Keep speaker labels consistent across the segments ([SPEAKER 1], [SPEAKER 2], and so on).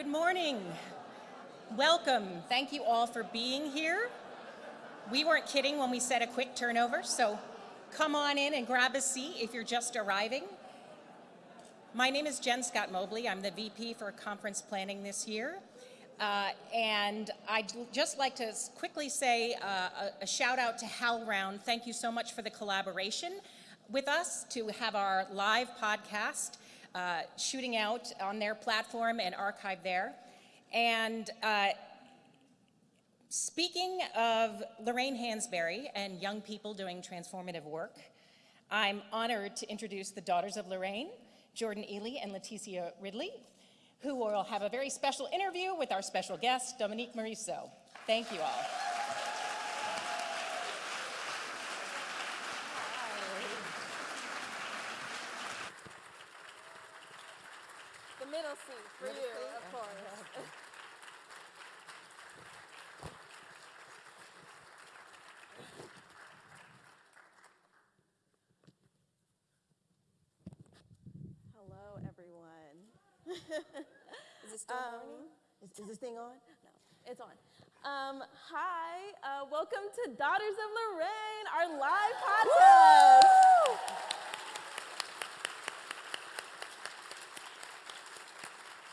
[SPEAKER 1] Good morning. Welcome. Thank you all for being here. We weren't kidding when we said a quick turnover, so come on in and grab a seat if you're just arriving. My name is Jen Scott Mobley. I'm the VP for conference planning this year. Uh, and I'd just like to quickly say uh, a, a, shout out to HowlRound. Thank you so much for the collaboration with us to have our live podcast uh, shooting out on their platform and archive there. And uh, speaking of Lorraine Hansberry and young people doing transformative work, I'm honored to introduce the daughters of Lorraine, Jordan Ealey and Leticia Ridley, who will have a very special interview with our special guest, Dominique Morisseau. Thank you all.
[SPEAKER 2] The middle seat for middle you, seat? of course.
[SPEAKER 3] is it still um, morning?
[SPEAKER 2] Is, is, this thing on? No, it's on. Um, hi, uh, welcome to Daughters of Lorraine, our live podcast.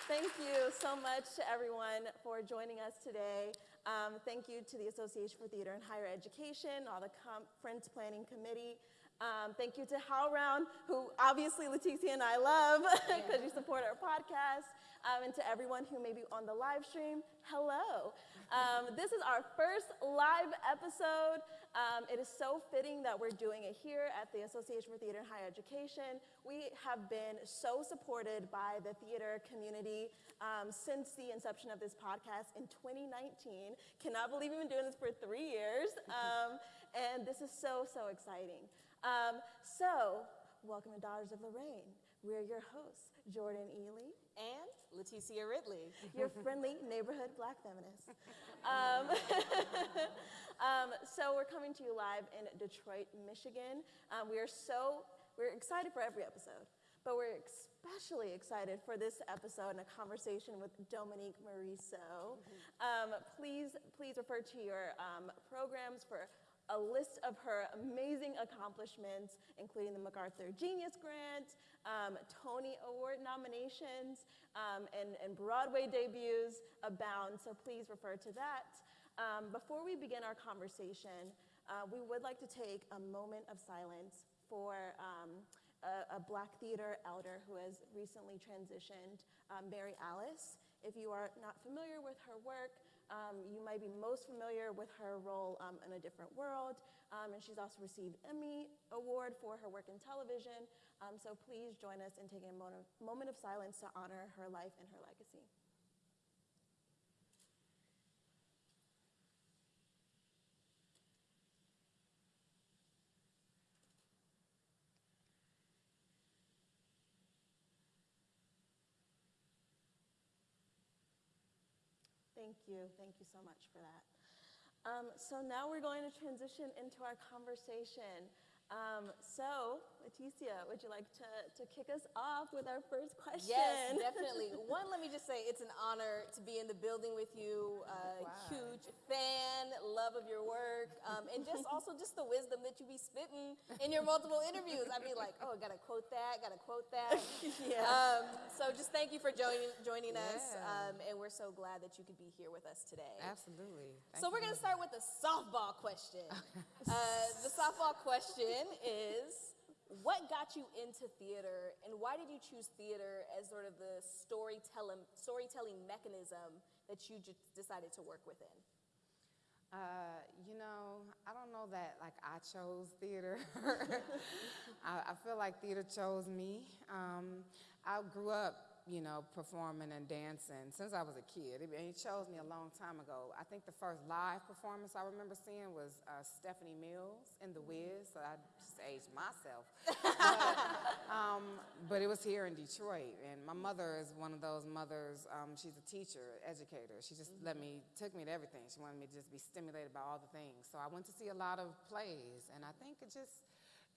[SPEAKER 2] Thank you so much to everyone for joining us today. Um, thank you to the Association for Theater and Higher Education, all the conference planning committee, um, thank you to HowlRound, who obviously Leticia and I love because you support our podcast. Um, and to everyone who may be on the live stream, hello. Um, this is our first live episode. Um, it is so fitting that we're doing it here at the Association for Theater and Higher Education. We have been so supported by the theater community um, since the inception of this podcast in 2019. Cannot believe we've been doing this for three years. Um, and this is so, so exciting. Um, so, welcome to Daughters of Lorraine. We're your hosts, Jordan Ealey
[SPEAKER 3] and Leticia Ridley,
[SPEAKER 2] your friendly neighborhood black feminist. Um, um, so we're coming to you live in Detroit, Michigan. Um, we are so, we're excited for every episode, but we're especially excited for this episode and a conversation with Dominique Morisseau. Mm -hmm. please, please refer to your um, programs for a list of her amazing accomplishments, including the MacArthur Genius Grant, um, Tony Award nominations, um, and, and, Broadway debuts abound, so please refer to that. Um, before we begin our conversation, uh, we would like to take a moment of silence for um, a, a, Black theater elder who has recently transitioned, um, Mary Alice. If you are not familiar with her work, um, you might be most familiar with her role um, in A Different World, um, and she's also received Emmy Award for her work in television. Um, so please join us in taking a moment of silence to honor her life and her legacy. Thank you. Thank you so much for that. Um, so now we're going to transition into our conversation. Um, so, Leticia, would you like to, to kick us off with our first question?
[SPEAKER 3] Yes, definitely. One, let me just say it's an honor to be in the building with you. Uh, wow. Huge fan, love of your work, um, and just also just the wisdom that you be spitting in your multiple interviews. I'd be like, oh, I gotta quote that, gotta quote that. yeah. Um, so just thank you for joining joining yeah. us, um, and we're so glad that you could be here with us today.
[SPEAKER 4] Absolutely.
[SPEAKER 3] Thank so we're gonna start with the softball question. uh, the softball question is what got you into theater and why did you choose theater as sort of the storytelling, storytelling mechanism that you just decided to work within?
[SPEAKER 4] Uh, you know, I don't know that like I chose theater. I, I, feel like theater chose me. Um, I grew up you know, performing and dancing since I was a kid. It, he chose me a long time ago. I think the first live performance I remember seeing was uh, Stephanie Mills in The Wiz, so I just aged myself. but, um, but, it was here in Detroit, and my mother is one of those mothers, um, she's a teacher, educator. She just mm -hmm. let me, took me to everything. She wanted me to just be stimulated by all the things. So I went to see a lot of plays, and I think it just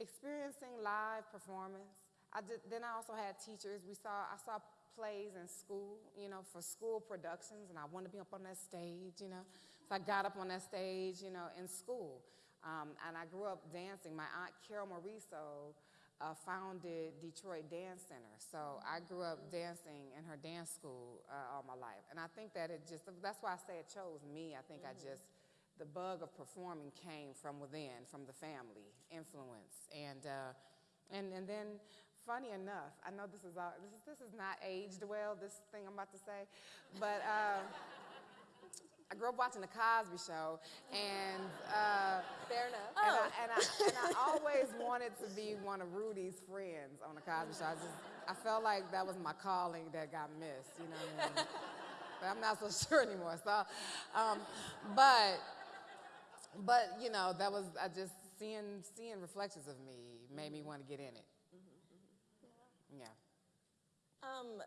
[SPEAKER 4] experiencing live performance. I did, then I also had teachers. We saw, I saw plays in school, you know, for school productions, and I wanted to be up on that stage, you know. So I got up on that stage, you know, in school. Um, and I grew up dancing. My aunt Carol Morisseau uh, founded Detroit Dance Center. So I grew up dancing in her dance school uh, all my life. And I think that it just, that's why I say it chose me. I think I just, the bug of performing came from within, from the family influence. And, uh, and, and then, funny enough, I know this is, all, this is, this is not aged well, this thing I'm about to say, but uh, I grew up watching The Cosby Show, and uh,
[SPEAKER 2] Fair enough.
[SPEAKER 4] and, I, and, I, and I always wanted to be one of Rudy's friends on the Cosby Show. I just, I felt like that was my calling that got missed, you know what I mean? but I'm not so sure anymore. So, um, but, but you know, that was I just seeing seeing reflections of me made me want to get in it. Yeah.
[SPEAKER 2] Um,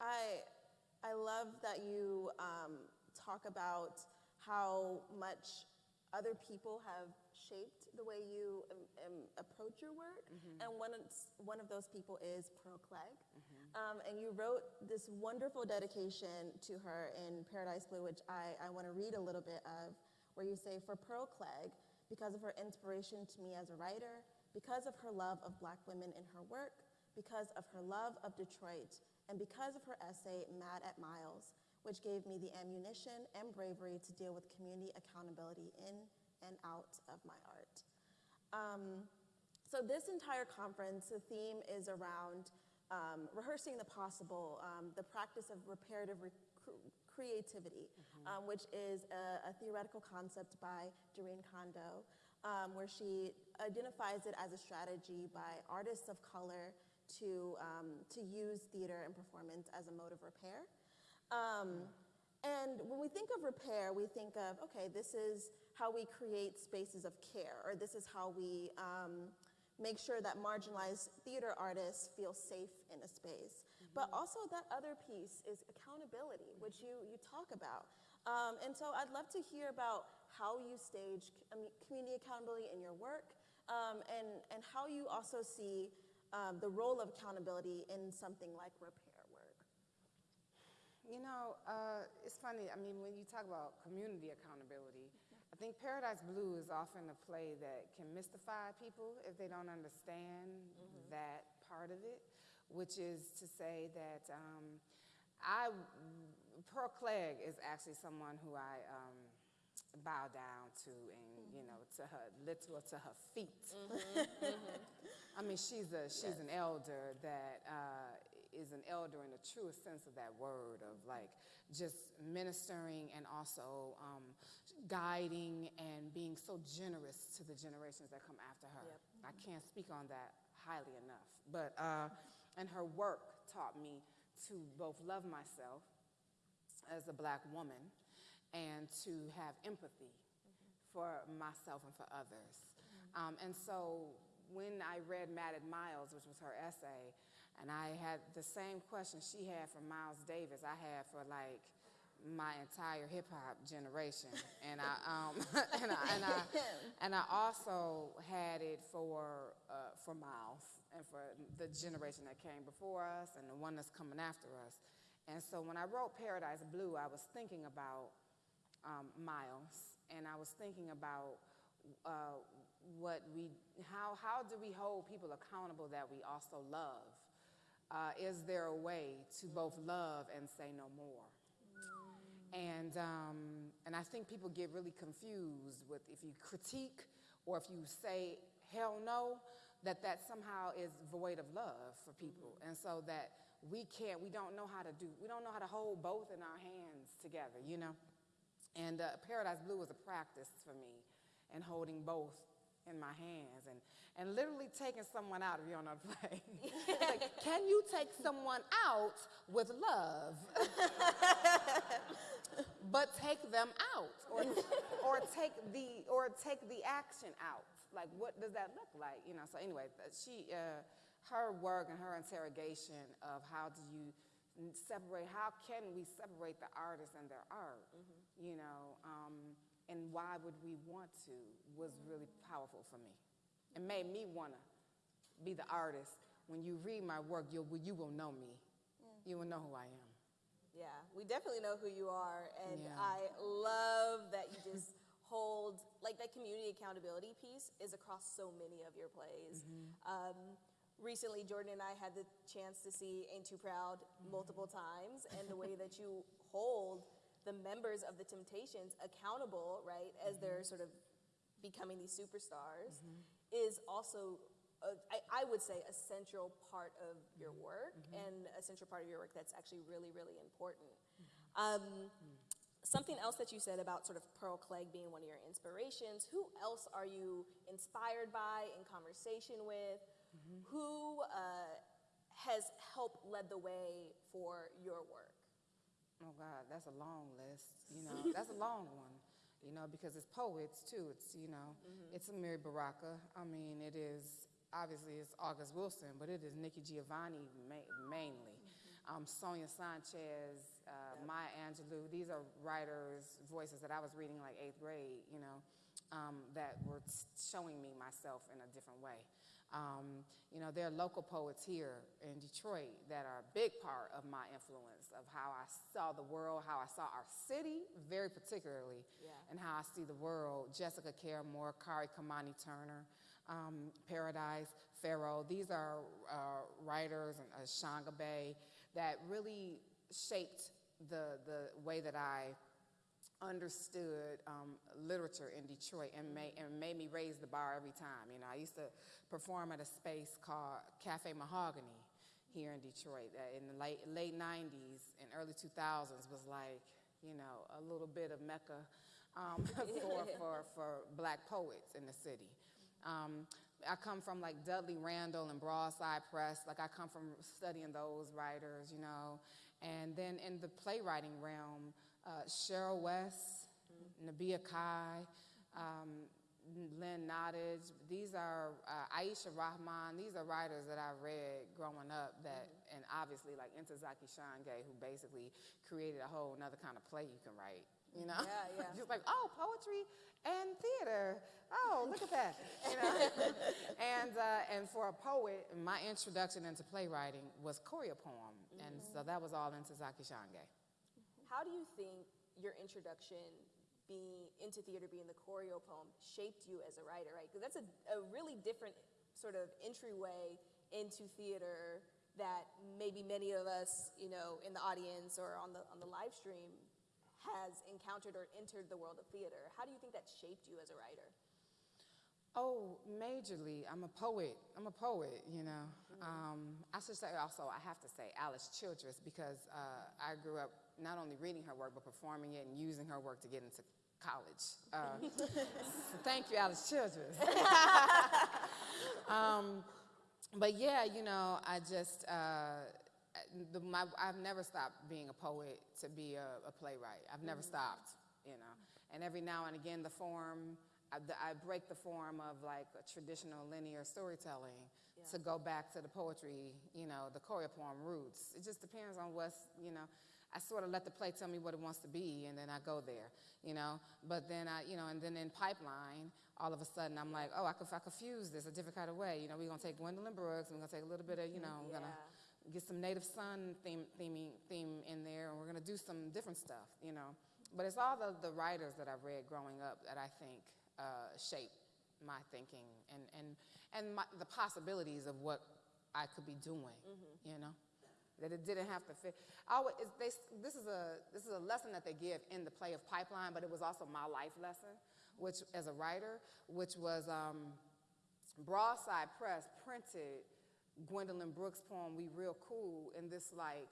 [SPEAKER 2] I, I love that you um, talk about how much other people have shaped the way you um, um, approach your work, and one of, one of those people is Pearl Cleage. Um, and you wrote this wonderful dedication to her in Paradise Blue, which I, I want to read a little bit of, where you say, For Pearl Cleage, because of her inspiration to me as a writer, because of her love of black women in her work, because of her love of Detroit, and because of her essay, Mad at Miles, which gave me the ammunition and bravery to deal with community accountability in and out of my art. Um, so, this entire conference, the theme is around um, rehearsing the possible, um, the practice of reparative recru- creativity, um, which is a, a theoretical concept by Dorinne Kondo, um, where she identifies it as a strategy by artists of color to, um, to use theater and performance as a mode of repair. Um, and when we think of repair, we think of, okay, this is how we create spaces of care, or this is how we um, make sure that marginalized theater artists feel safe in a space. But also, that other piece is accountability, which you, you talk about. Um, and so, I'd love to hear about how you stage community accountability in your work, um, and, and how you also see um, the role of accountability in something like repair work.
[SPEAKER 4] You know, uh, it's funny. I mean, when you talk about community accountability, I think Paradise Blue is often a play that can mystify people if they don't understand that part of it, which is to say that um, I, Pearl Cleage is actually someone who I um, bow down to and, you know, to her, literal to her feet. I mean, she's a she's an elder that uh, is an elder in the truest sense of that word, of like just ministering and also um, guiding and being so generous to the generations that come after her. I can't speak on that highly enough, but uh, and her work taught me to both love myself as a black woman and to have empathy for myself and for others. Um, and so when I read Mad at Miles, which was her essay, and I had the same question she had for Miles Davis, I had for like my entire hip hop generation, and I um, and I and I and I also had it for uh, for Miles and for the generation that came before us and the one that's coming after us. And so when I wrote Paradise Blue, I was thinking about um, Miles, and I was thinking about uh, what we, how, how do we hold people accountable that we also love? Uh, is there a way to both love and say no more? And, um, and I think people get really confused with if you critique or if you say hell no, that that somehow is void of love for people. And so that we can't, we don't know how to do, we don't know how to hold both in our hands together, you know? And uh, Paradise Blue was a practice for me in holding both in my hands and, and literally taking someone out if you're on a play. like, can you take someone out with love? but take them out or, or take the or take the action out like what does that look like you know so anyway she uh, her work and her interrogation of how do you separate how can we separate the artist and their art you know um, and why would we want to was really powerful for me it made me want to be the artist when you read my work you'll, you will know me you will know who I am.
[SPEAKER 3] Yeah, we definitely know who you are, and
[SPEAKER 4] Yeah.
[SPEAKER 3] I love that you just hold like that community accountability piece is across so many of your plays. Um, recently, Jordan and I had the chance to see "Ain't Too Proud" multiple times, and the way that you hold the members of the Temptations accountable, right, as they're mm-hmm. sort of becoming these superstars, mm-hmm. is also. A, I, I would say a central part of your mm-hmm. work and a central part of your work that's actually really, really important. Um, something else that you said about sort of Pearl Cleage being one of your inspirations. Who else are you inspired by, in conversation with? Who uh, has helped led the way for your work?
[SPEAKER 4] Oh God, that's a long list. You know, that's a long one. You know, because it's poets too. It's you know, it's Amiri Baraka. I mean, it is obviously it's August Wilson, but it is Nikki Giovanni ma- mainly. Um, Sonia Sanchez, uh, Maya Angelou. These are writers' voices that I was reading like eighth grade. You know, um, that were s- showing me myself in a different way. Um, you know, there are local poets here in Detroit that are a big part of my influence of how I saw the world, how I saw our city, very particularly,
[SPEAKER 3] Yeah.
[SPEAKER 4] and how I see the world. Jessica Caramore, Khary Kimani Turner, um, Paradise, Pharaoh. These are uh, writers and uh, Shanga Bay that really shaped the, the way that I understood um, literature in Detroit and made, and made me raise the bar every time. You know, I used to perform at a space called Cafe Mahogany here in Detroit that in the late, late 90s and early 2000s was like, you know, a little bit of mecca um, for, for, for black poets in the city. Um, I come from like Dudley Randall and Broadside Press. Like I come from studying those writers, you know. And then in the playwriting realm, uh, Cheryl West, Nabia Kai, um, Lynn Nottage. These are uh, Aisha Rahman. These are writers that I read growing up. That and obviously like Ntozake Shange, who basically created a whole another kind of play you can write. You know,
[SPEAKER 3] Yeah, yeah.
[SPEAKER 4] just like oh, poetry and theater. Oh, look at that. You know, and uh, and for a poet, my introduction into playwriting was choreo poem, and so that was all Ntozake Shange.
[SPEAKER 3] How do you think your introduction being into theater, being the choreo poem, shaped you as a writer, right? Because that's a, a really different sort of entryway into theater that maybe many of us, you know, in the audience or on the on the live stream has encountered or entered the world of theater. How do you think that shaped you as a writer?
[SPEAKER 4] Oh, majorly. I'm a poet. I'm a poet, you know. Um, I should say also, I have to say Alice Childress because uh, I grew up not only reading her work, but performing it and using her work to get into college. Uh, so thank you, Alice Childress. um, but yeah, you know, I just, uh, the, my, I've never stopped being a poet to be a, a playwright. I've never stopped, you know. And every now and again, the form, I, the- I break the form of like a traditional linear storytelling to go back to the poetry, you know, the choreo poem roots. It just depends on what's, you know, I sort of let the play tell me what it wants to be, and then I go there, you know. But then I, you know, and then in pipeline, all of a sudden I'm like, oh, I could, I could fuse this a different kind of way. You know, we're gonna take Gwendolyn Brooks, and we're gonna take a little bit of, you know, we're gonna get some native son theme, theming, theme in there, and we're gonna do some different stuff, you know. But it's all the, the writers that I've read growing up that I think uh, shape my thinking and, and, and my, the possibilities of what I could be doing, you know. That it didn't have to fit. I it's, they, this, is a, this is a lesson that they give in the play of Pipeline, but it was also my life lesson, which as a writer, which was um, Broadside Press printed Gwendolyn Brooks' poem "We Real Cool" in this like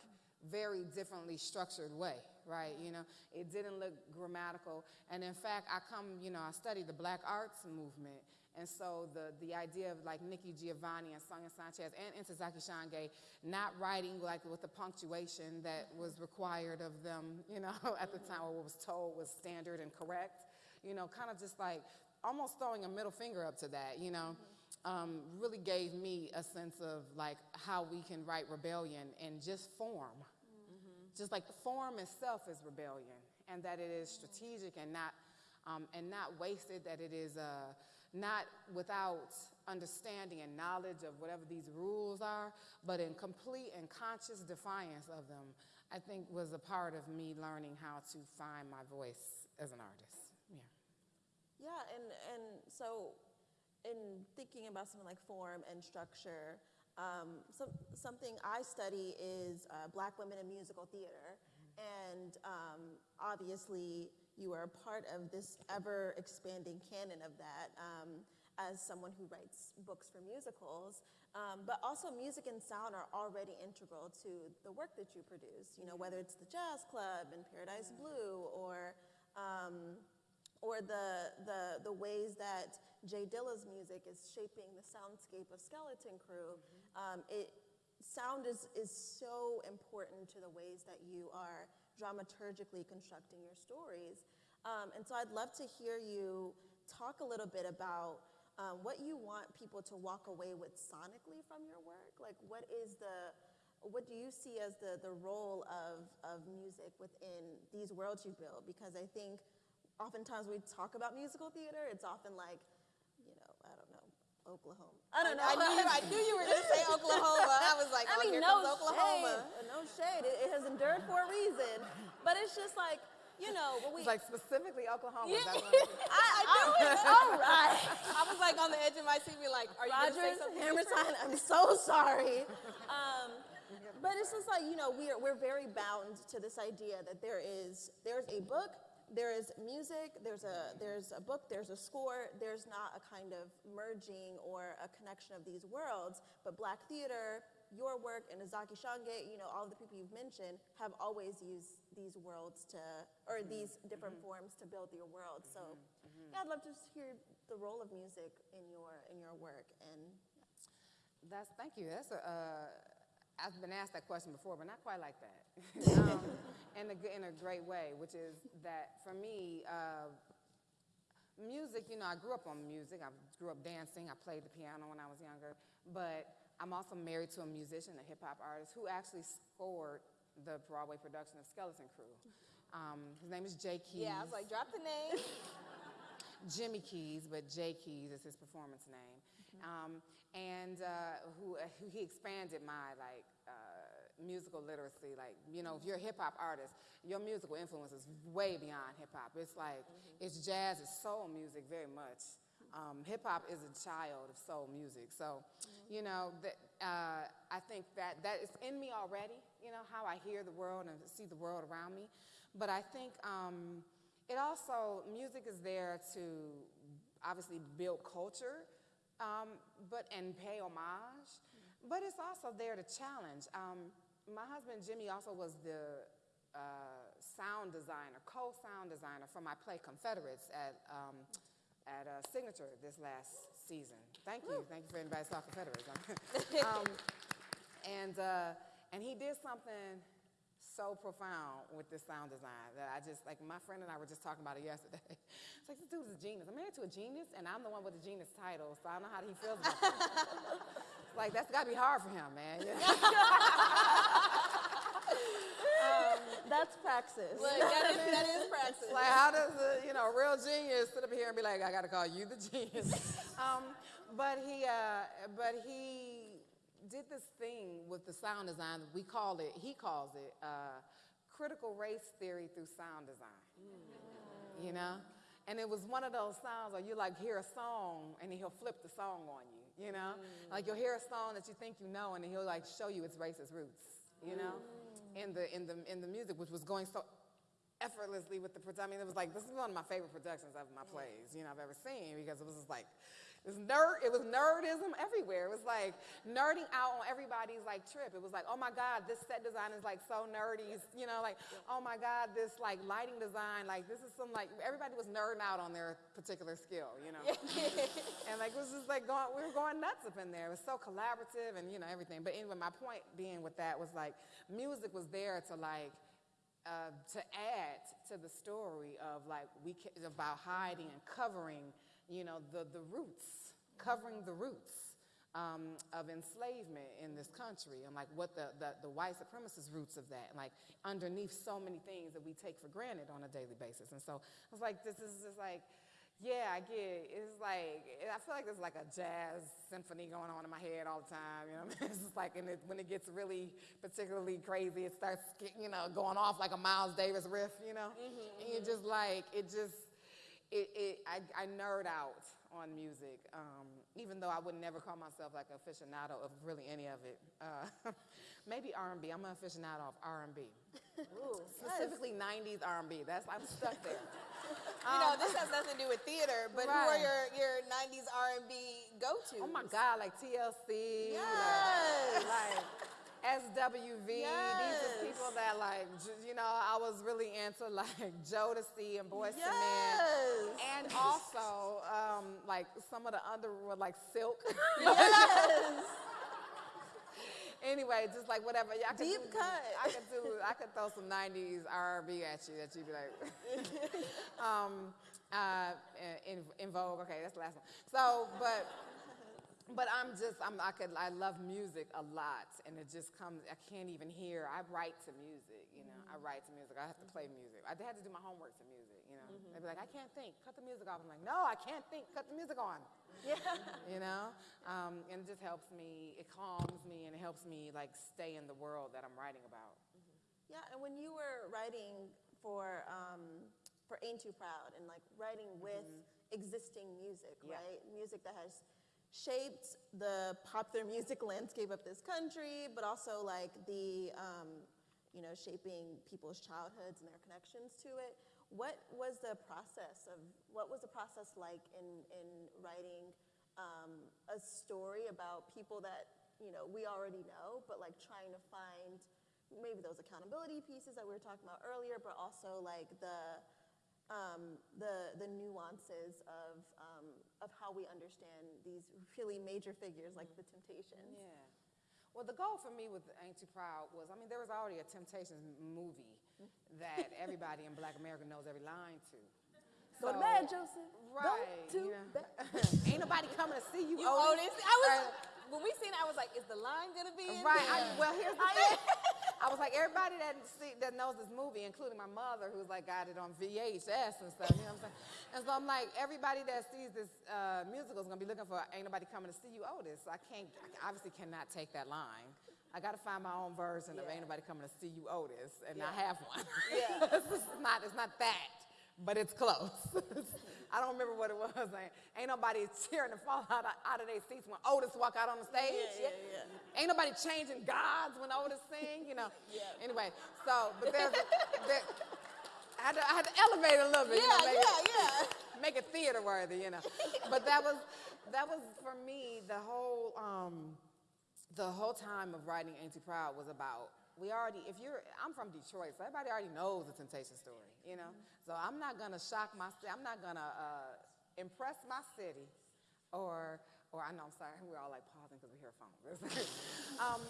[SPEAKER 4] very differently structured way, right? You know, it didn't look grammatical, and in fact, I come, you know, I studied the Black Arts movement, and so the the idea of like Nikki Giovanni and Sonia Sanchez and Ntozake Shange not writing like with the punctuation that was required of them, you know, at the time, or what was told was standard and correct, you know, kind of just like almost throwing a middle finger up to that, you know um, really gave me a sense of like how we can write rebellion in just form. Just like form itself is rebellion, and that it is strategic and not um, and not wasted. That it is uh, not without understanding and knowledge of whatever these rules are, but in complete and conscious defiance of them, I think was a part of me learning how to find my voice as an artist. Yeah.
[SPEAKER 2] Yeah, and, and so in thinking about something like form and structure, um, some, something I study is uh, Black women in musical theater. And um, obviously, you are a part of this ever expanding canon of that um, as someone who writes books for musicals. Um, but also, music and sound are already integral to the work that you produce, you know, whether it's the Jazz Club and Paradise Blue or um, or the, the, the ways that J Dilla's music is shaping the soundscape of Skeleton Crew. Um, it, sound is, is so important to the ways that you are dramaturgically constructing your stories. Um, and so I'd love to hear you talk a little bit about um, what you want people to walk away with sonically from your work. Like, what is the, what do you see as the, the role of, of music within these worlds you build? Because I think oftentimes we talk about musical theater, it's often like, you know, I don't know, Oklahoma. I don't know.
[SPEAKER 3] I knew, you, I knew you were going to say Oklahoma. I was like,
[SPEAKER 2] I
[SPEAKER 3] oh,
[SPEAKER 2] mean,
[SPEAKER 3] here
[SPEAKER 2] no
[SPEAKER 3] comes Oklahoma.
[SPEAKER 2] shade. No shade. It, it has endured for a reason. But it's just like, you know, but we.
[SPEAKER 4] It's like specifically Oklahoma.
[SPEAKER 3] Yeah.
[SPEAKER 4] That's what I'm-
[SPEAKER 2] I, I it. All right.
[SPEAKER 3] I was like on the edge of my seat, be like, are you going to say
[SPEAKER 2] Rodgers,
[SPEAKER 3] something?
[SPEAKER 2] hammer time. I'm so sorry. Um, but it's just like you know we're we're very bound to this idea that there is there's a book, there is music, there's a there's a book, there's a score. There's not a kind of merging or a connection of these worlds. But Black theater, your work, Ntozake Shange, you know, all of the people you've mentioned have always used these worlds to or mm-hmm. these different mm-hmm. forms to build your world. So mm-hmm. yeah, I'd love to just hear the role of music in your in your work and.
[SPEAKER 4] That's thank you. That's a. Uh, I've been asked that question before, but not quite like that. um, in a in a great way, which is that for me, uh, music. You know, I grew up on music. I grew up dancing. I played the piano when I was younger, but I'm also married to a musician, a hip hop artist, who actually scored the Broadway production of Skeleton Crew. Um, his name is Jay Keys.
[SPEAKER 3] Yeah, I was like, drop the name.
[SPEAKER 4] Jimmy Keys, but Jay Keys is his performance name. Um, and uh, who, uh, who he expanded my like uh, musical literacy. Like you know, if you're a hip hop artist, your musical influence is way beyond hip hop. It's like it's jazz, it's soul music very much. Um, hip hop is a child of soul music. So, you know, that, uh, I think that that is in me already. You know how I hear the world and see the world around me. But I think um, it also music is there to obviously build culture, um, but and pay homage. But it's also there to challenge. Um, my husband Jimmy also was the uh, sound designer, co-sound designer for my play Confederates at um, at uh, Signature this last season. Thank you, thank you for anybody saw Confederates. um, and uh, and he did something so profound with this sound design that I just like my friend and I were just talking about it yesterday. It's like this dude is a genius. I'm married to a genius, and I'm the one with the genius title, so I don't know how he feels about it. like that's got to be hard for him, man. you?
[SPEAKER 2] That's praxis.
[SPEAKER 3] Look, that is, that is practice.
[SPEAKER 4] like how does a you know real genius sit up here and be like, I got to call you the genius? um, but he, uh, but he did this thing with the sound design. We call it. He calls it uh, critical race theory through sound design. Mm. You know. And it was one of those sounds where you like hear a song and he'll flip the song on you, you know? Mm. Like you'll hear a song that you think you know and he'll like show you its racist roots, you know? Mm. In the in the in the music, which was going so effortlessly with the production. I mean, it was like this is one of my favorite productions of my plays, you know, I've ever seen because it was just like it was nerd, it was nerdism everywhere. It was like nerding out on everybody's like trip. It was like, oh my God, this set design is like so nerdy, you know, like, oh my God, this like lighting design, like this is some like everybody was nerding out on their particular skill, you know. and like it was just like going, we were going nuts up in there. It was so collaborative and you know everything. But anyway, my point being with that was like music was there to like uh, to add to the story of like we about hiding and covering, you know, the the roots, covering the roots um, of enslavement in this country, and like what the, the the white supremacist roots of that, like underneath so many things that we take for granted on a daily basis. And so I was like, this is just like. Yeah, I get it. It's like, I feel like there's like a jazz symphony going on in my head all the time, you know? It's just like, and it, when it gets really particularly crazy, it starts, you know, going off like a Miles Davis riff, you know? And you're just like, it just, it, it, I, I nerd out on music, um, even though I would never call myself like an aficionado of really any of it. Uh, maybe R&B. I'm an aficionado of R&B, specifically 90s R&B. That's I'm stuck there.
[SPEAKER 3] You know, this has nothing to do with theater, but who are your, your 90s R&B go-tos?
[SPEAKER 4] Oh my God, like TLC,
[SPEAKER 3] Yes.
[SPEAKER 4] like, like SWV. These are people that like, you know, I was really into like Jodeci and Boyz II Men. And also, um, like some of the Underwood, like Silk.
[SPEAKER 3] Yes.
[SPEAKER 4] anyway, just like whatever. Yeah, I could
[SPEAKER 3] Deep
[SPEAKER 4] do,
[SPEAKER 3] cut.
[SPEAKER 4] I could do. I could throw some '90s R&B at you that you'd be like, um, uh, in, En Vogue. Okay, that's the last one. So, but. But I'm just, I'm, I could, I love music a lot, and it just comes, I can't even hear. I write to music, you know, I write to music. I have to play music. I had to do my homework to music, you know. They'd be like, I can't think, cut the music off. I'm like, no, I can't think, cut the music on.
[SPEAKER 3] Yeah.
[SPEAKER 4] you know um, and it just helps me it calms me and it helps me like stay in the world that i'm writing about
[SPEAKER 2] Yeah, and when you were writing for um, for Ain't Too Proud and like writing with existing music,
[SPEAKER 4] Mm-hmm. Yeah.
[SPEAKER 2] right? Music that has shaped the popular music landscape of this country, but also like the um, you know shaping people's childhoods and their connections to it. What was the process of what was the process like in in writing um, a story about people that you know we already know, but like trying to find maybe those accountability pieces that we were talking about earlier, but also like the um, the the nuances of um, of how we understand these really major figures like the mm-hmm. Temptations.
[SPEAKER 4] yeah well the goal for me with ain't too proud was i mean there was already a temptations movie mm. that everybody in black america knows every line to
[SPEAKER 2] Go to
[SPEAKER 4] So-
[SPEAKER 2] bed, Joseph.
[SPEAKER 4] right
[SPEAKER 2] Go to bed.
[SPEAKER 4] ain't nobody coming to see you,
[SPEAKER 3] You
[SPEAKER 4] Otis.
[SPEAKER 3] Otis. I was,
[SPEAKER 4] Or-
[SPEAKER 3] when we seen it, I was like, is the line gonna be in
[SPEAKER 4] Right. I, well, here's the thing. I was like, everybody that see, that knows this movie, including my mother, who's like got it on VHS and stuff. You know what I'm saying? And so I'm like, everybody that sees this uh, musical is gonna be looking for "Ain't Nobody Coming to See You, Otis." I can't, I obviously cannot take that line. I got to find my own version of
[SPEAKER 3] Yeah.
[SPEAKER 4] "Ain't Nobody Coming to See You, Otis," and I have one.
[SPEAKER 3] Yeah.
[SPEAKER 4] it's not, it's not that, but it's close. I don't remember what it was. Ain't, ain't nobody cheering to fall out of, out of their seats when Otis walk out on the stage.
[SPEAKER 2] Yeah, yeah, yeah.
[SPEAKER 4] Ain't nobody changing gods when Otis sing, you know.
[SPEAKER 3] Yeah.
[SPEAKER 4] Anyway, so but there's there, I, had to, I had to elevate a little bit, you know,
[SPEAKER 3] Yeah, yeah,
[SPEAKER 4] it,
[SPEAKER 3] yeah.
[SPEAKER 4] make it theater worthy, you know. but that was that was for me the whole um, the whole time of writing Too Proud was about we already if you're I'm from Detroit, so everybody already knows the Temptation story, you know. So I'm not gonna shock my I'm not gonna uh, impress my city or or I know I'm sorry we're all like pausing because we hear phones. um,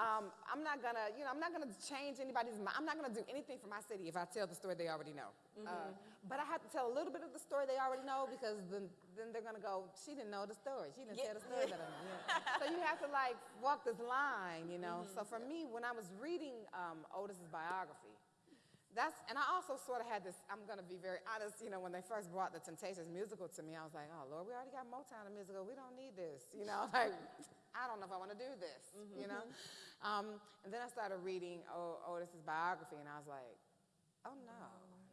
[SPEAKER 4] um, I'm not gonna you know I'm not gonna change anybody's mind. I'm not gonna do anything for my city if I tell the story they already know. Uh, but I have to tell a little bit of the story they already know because then then they're gonna go she didn't know the story. She didn't tell the story that I know. Yeah. So you have to like walk this line, you know. So for me, when I was reading um, Otis's biography, that's and I also sort of had this. I'm gonna be very honest. You know, when they first brought the Temptations musical to me, I was like, oh Lord, we already got Motown the musical. We don't need this. You know, like I don't know if I want to do this. You know, um, and then I started reading o- Otis's biography, and I was like, oh no,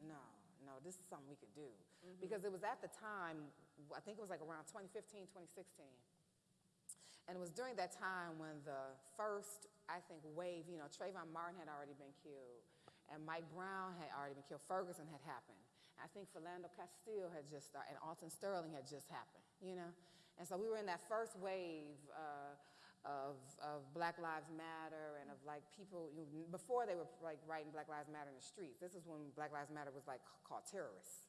[SPEAKER 4] no, no, this is something we could do because it was at the time. I think it was like around 2015, 2016. And it was during that time when the first, I think, wave, you know, Trayvon Martin had already been killed, and Mike Brown had already been killed. Ferguson had happened. I think Philando Castile had just started, and Alton Sterling had just happened, you know? And so we were in that first wave uh, of, of Black Lives Matter and of like people, you know, before they were like writing Black Lives Matter in the streets. This is when Black Lives Matter was like called terrorists,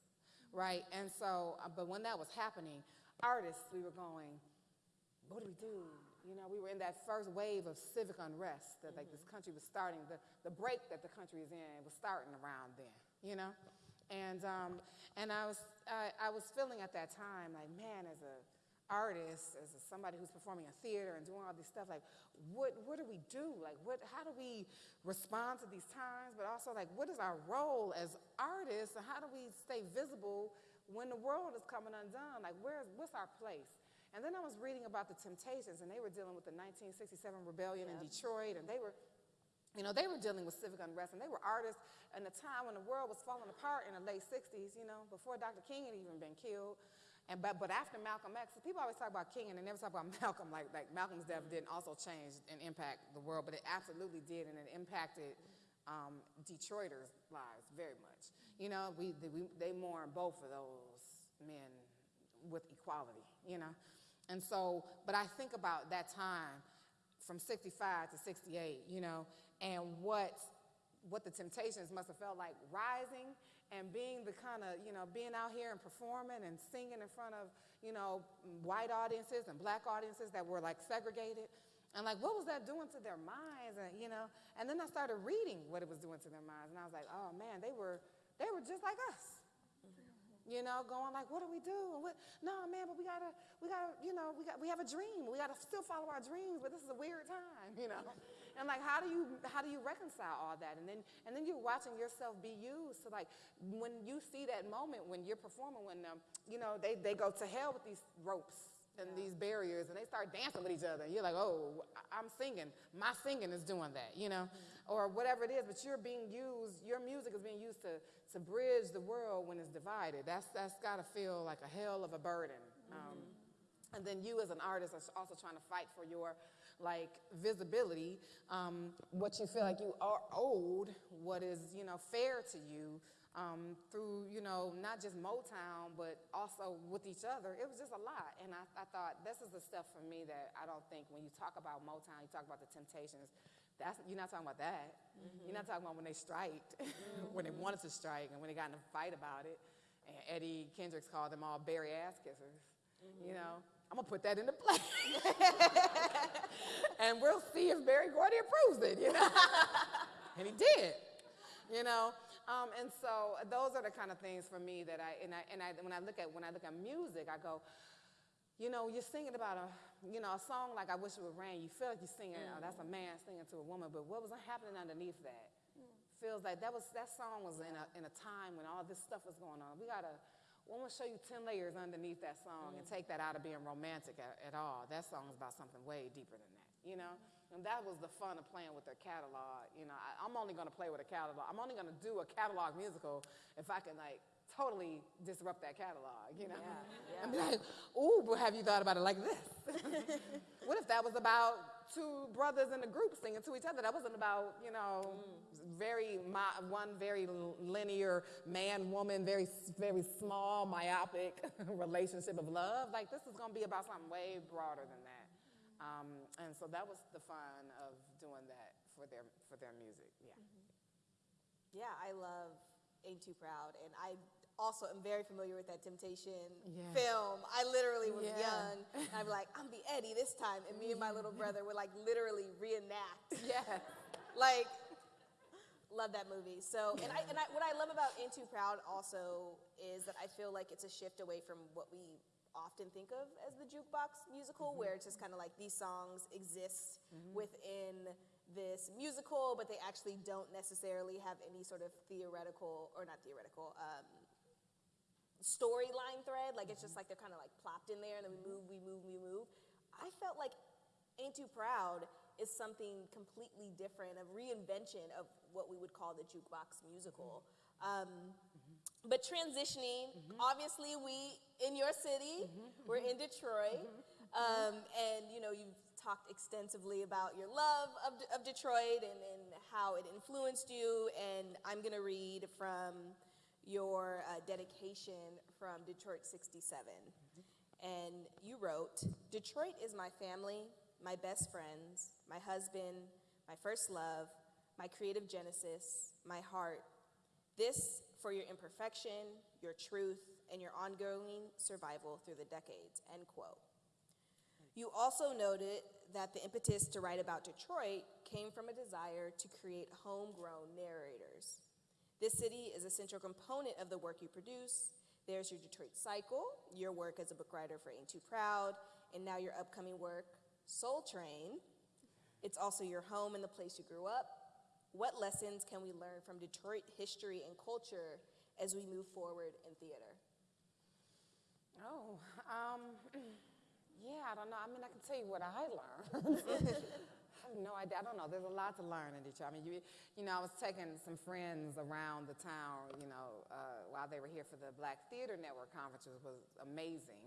[SPEAKER 4] right? And so, uh, but when that was happening, artists, we were going, what do we do? You know, we were in that first wave of civic unrest that like this country was starting, the, the break that the country is in was starting around then, you know? And, um, and I, was, I, I was feeling at that time like, man, as a artist, as somebody who's performing in theater and doing all this stuff, like, what, what do we do? Like, what, how do we respond to these times? But also, like, what is our role as artists and how do we stay visible when the world is coming undone, like where's what's our place? And then I was reading about the Temptations, and they were dealing with the 1967 rebellion in Detroit, and they were, you know, they were dealing with civic unrest, and they were artists in a time when the world was falling apart in the late 60s, you know, before Dr. King had even been killed. And but, but after Malcolm X, people always talk about King and they never talk about Malcolm. Like, like Malcolm's death didn't also change and impact the world, but it absolutely did, and it impacted um, Detroiters' lives very much. You know, we, we, they mourn both of those men with equality, you know. And so, but I think about that time from 65 to 68, you know, and what, what the Temptations must have felt like rising and being the kind of, you know, being out here and performing and singing in front of, you know, white audiences and black audiences that were like segregated. And like, what was that doing to their minds? And, you know, and then I started reading what it was doing to their minds. And I was like, oh man, they were, they were just like us you know, going like, what do we do? And what, no, man, but we gotta, we gotta, you know, we got, we have a dream. We gotta still follow our dreams, but this is a weird time, you know. And like, how do you, how do you reconcile all that? And then, and then you're watching yourself be used. So like, when you see that moment when you're performing, when, um, you know, they, they go to hell with these ropes and these barriers and they start dancing with each other. And you're like, oh, I'm singing. My singing is doing that, you know, or whatever it is. But you're being used, your music is being used to, to bridge the world when it's divided. That's, that's got to feel like a hell of a burden. Um, and then you as an artist are also trying to fight for your like visibility, um, what you feel like you are owed, what is, you know, fair to you um, through, you know, not just Motown, but also with each other. It was just a lot. And I, I thought this is the stuff for me that I don't think when you talk about Motown, you talk about the Temptations, that's, you're not talking about that. You're not talking about when they striked, when they wanted to strike, and when they got in a fight about it. And Eddie Kendricks called them all Berry ass kissers. You know, I'm gonna put that into play, and we'll see if Berry Gordy approves it. You know, and he did. You know, um, and so those are the kind of things for me that I and I and I when I look at when I look at music, I go, you know, you're singing about a, you know, a song like I Wish It Would Rain. You feel like you're singing, oh, that's a man singing to a woman, but what was happening underneath that? Feels like that was, that song was in a, in a time when all this stuff was going on. We gotta, we want to show you 10 layers underneath that song and take that out of being romantic at, at all. That song is about something way deeper than that, you know? And that was the fun of playing with their catalog. You know, I, I'm only gonna play with a catalog. I'm only gonna do a catalog musical if I can like totally disrupt that catalog, you know?
[SPEAKER 2] Yeah,
[SPEAKER 4] And be like, ooh, but have you thought about it like this? what if that was about two brothers in a group singing to each other? That wasn't about, you know, very, my, one very linear man woman, very, very small, myopic relationship of love. Like, this is gonna be about something way broader than that. Um, and so that was the fun of doing that for their, for their music, yeah.
[SPEAKER 3] Yeah, I love Ain't Too Proud, and I also am very familiar with that Temptation film. I literally was
[SPEAKER 4] Yeah.
[SPEAKER 3] young, and be like, I'm be Eddie this time, and me and my little brother would like literally reenact.
[SPEAKER 4] Yeah.
[SPEAKER 3] Like, love that movie. So, and I, and I, what I love about Ain't Too Proud also is that I feel like it's a shift away from what we often think of as the jukebox musical, where it's just kind of like these songs exist within this musical, but they actually don't necessarily have any sort of theoretical, or not theoretical, um, storyline thread. Like it's just like they're kind of like plopped in there, and then we move, we move, we move. I felt like Ain't Too Proud is something completely different, a reinvention of what we would call the jukebox musical. Mm-hmm. Um, but transitioning, mm-hmm. obviously, we in your city, mm-hmm, we're in Detroit, um, and you know you've talked extensively about your love of, of Detroit and, and how it influenced you. And I'm gonna read from your uh, dedication from Detroit '67, and you wrote, "Detroit is my family, my best friends, my husband, my first love, my creative genesis, my heart." This for your imperfection, your truth, and your ongoing survival through the decades, end quote. You also noted that the impetus to write about Detroit came from a desire to create homegrown narrators. This city is a central component of the work you produce. There's your Detroit Cycle, your work as a book writer for Ain't Too Proud, and now your upcoming work, Soul Train. It's also your home and the place you grew up. What lessons can we learn from Detroit history and culture as we move forward in theater?
[SPEAKER 4] Oh, um, yeah, I don't know. I mean, I can tell you what I learned. I have no idea. I don't know. There's a lot to learn in Detroit. I mean, you, you know, I was taking some friends around the town, you know, uh, while they were here for the Black Theater Network conference, which was amazing.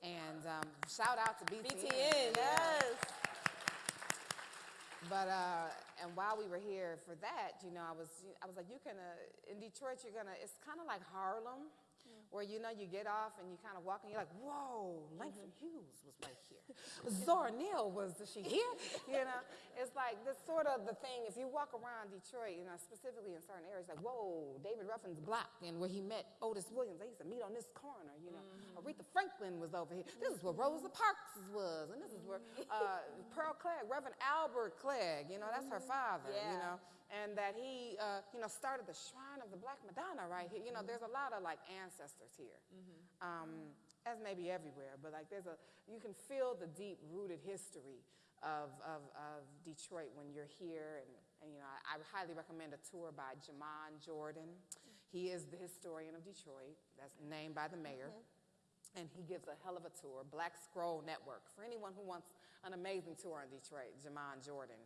[SPEAKER 4] And um, shout out to BTN.
[SPEAKER 2] BTN, yes.
[SPEAKER 4] But uh, and while we were here for that, you know, I was I was like, you can uh, in Detroit, you're gonna. It's kind of like Harlem, where you know you get off and you kind of walk and you're like, whoa, Langston mm-hmm. Hughes was right here. Zora Neale was she here? You know, it's like this sort of the thing. If you walk around Detroit, you know, specifically in certain areas, like whoa, David Ruffin's block and where he met Otis Williams, they used to meet on this corner. You know, mm-hmm. Aretha Franklin was over here. This is where Rosa Parks was, and this is where mm-hmm. uh, Pearl Cleage, Reverend Albert Cleage. You know, that's her father. You know and that he, uh, you know, started the Shrine of the Black Madonna right here. You know, there's a lot of like ancestors here, um, as maybe everywhere, but like there's a, you can feel the deep-rooted history of, of, of Detroit when you're here. And, and you know, I, I highly recommend a tour by Jamon Jordan. He is the historian of Detroit. That's named by the mayor and he gives a hell of a tour. Black Scroll Network. For anyone who wants an amazing tour in Detroit, Jamon Jordan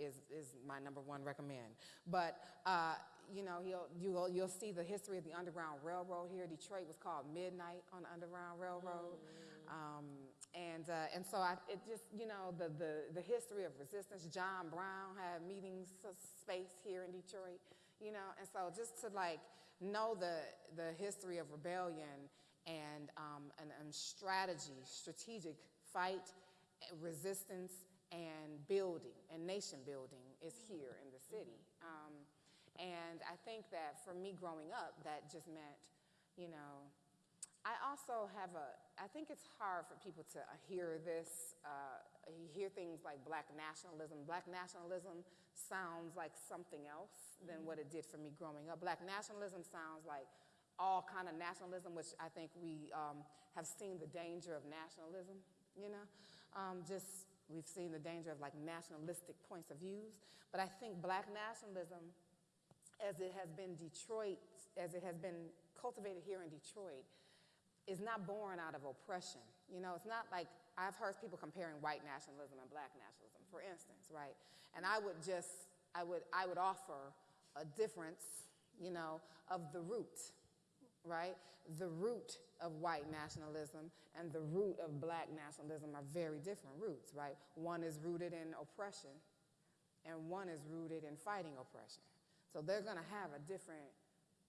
[SPEAKER 4] is, is my number one recommend. But uh, you know, you'll, you'll, you'll see the history of the Underground Railroad here. Detroit was called Midnight on the Underground Railroad. Um, and, uh, and so I, it just, you know, the, the, the history of resistance. John Brown had meetings s- space here in Detroit, you know, and so just to like know the, the history of rebellion and, um, and, and strategy, strategic fight, eh, resistance, and building, and nation building is here in the city. Um, and I think that for me growing up, that just meant, you know, I also have a, I think it's hard for people to uh, hear this, uh, hear things like black nationalism. Black nationalism sounds like something else than what it did for me growing up. Black nationalism sounds like all kind of nationalism, which I think we um, have seen the danger of nationalism, you know? Um, just, we've seen the danger of like nationalistic points of views. But I think black nationalism as it has been Detroit, as it has been cultivated here in Detroit, is not born out of oppression. You know, it's not like I've heard people comparing white nationalism and black nationalism, for instance, right? And I would just, I would, I would offer a difference, you know, of the root, right? The root of white nationalism and the root of black nationalism are very different roots, right? One is rooted in oppression, and one is rooted in fighting oppression. So they're going to have a different,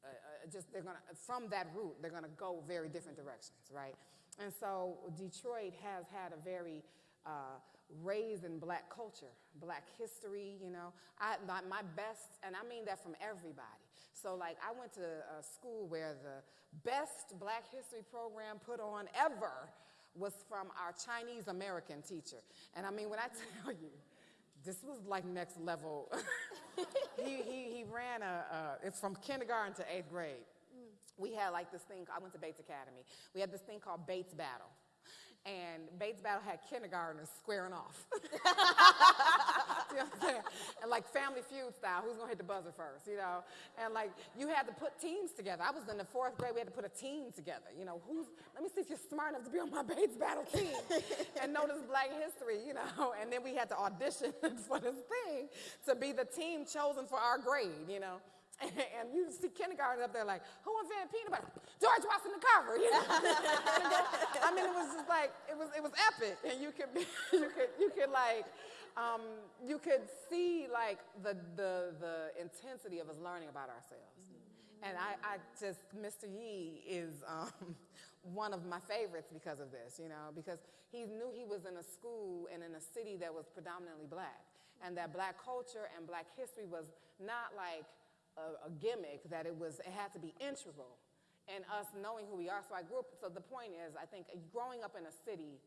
[SPEAKER 4] uh, uh, just they're going to, from that root, they're going to go very different directions, right? And so Detroit has had a very uh, raised in black culture, black history, you know. I, my, my best, and I mean that from everybody. So like I went to a school where the best black history program put on ever was from our Chinese American teacher. And I mean, when I tell you, this was like next level. he, he, he ran a, a, it's from kindergarten to eighth grade. Mm. We had like this thing, I went to Bates Academy. We had this thing called Bates Battle. And Bates Battle had kindergartners squaring off. you know what I'm saying? And like family feud style, who's gonna hit the buzzer first, you know? And like you had to put teams together. I was in the fourth grade, we had to put a team together. You know, who's, let me see if you're smart enough to be on my Bates Battle team and know this black history, you know? And then we had to audition for this thing to be the team chosen for our grade, you know? And you see kindergarten up there like, who invented peanut butter? George Washington Carver, you know? I mean, it was just like, it was, it was epic. And you could, be, you could, you could like, um, you could see like the, the, the intensity of us learning about ourselves. And I, I just, Mr. Yee is um, one of my favorites because of this, you know, because he knew he was in a school and in a city that was predominantly black. And that black culture and black history was not like a, a gimmick, that it was, it had to be integral in us knowing who we are. So I grew up, so the point is, I think growing up in a city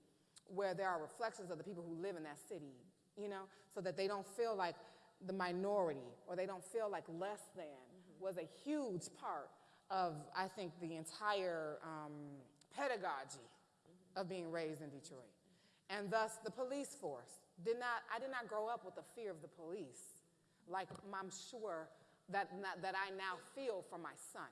[SPEAKER 4] where there are reflections of the people who live in that city, you know, so that they don't feel like the minority or they don't feel like less than was a huge part of, I think, the entire um, pedagogy of being raised in Detroit. And thus, the police force did not, I did not grow up with the fear of the police like I'm sure that, that I now feel for my son.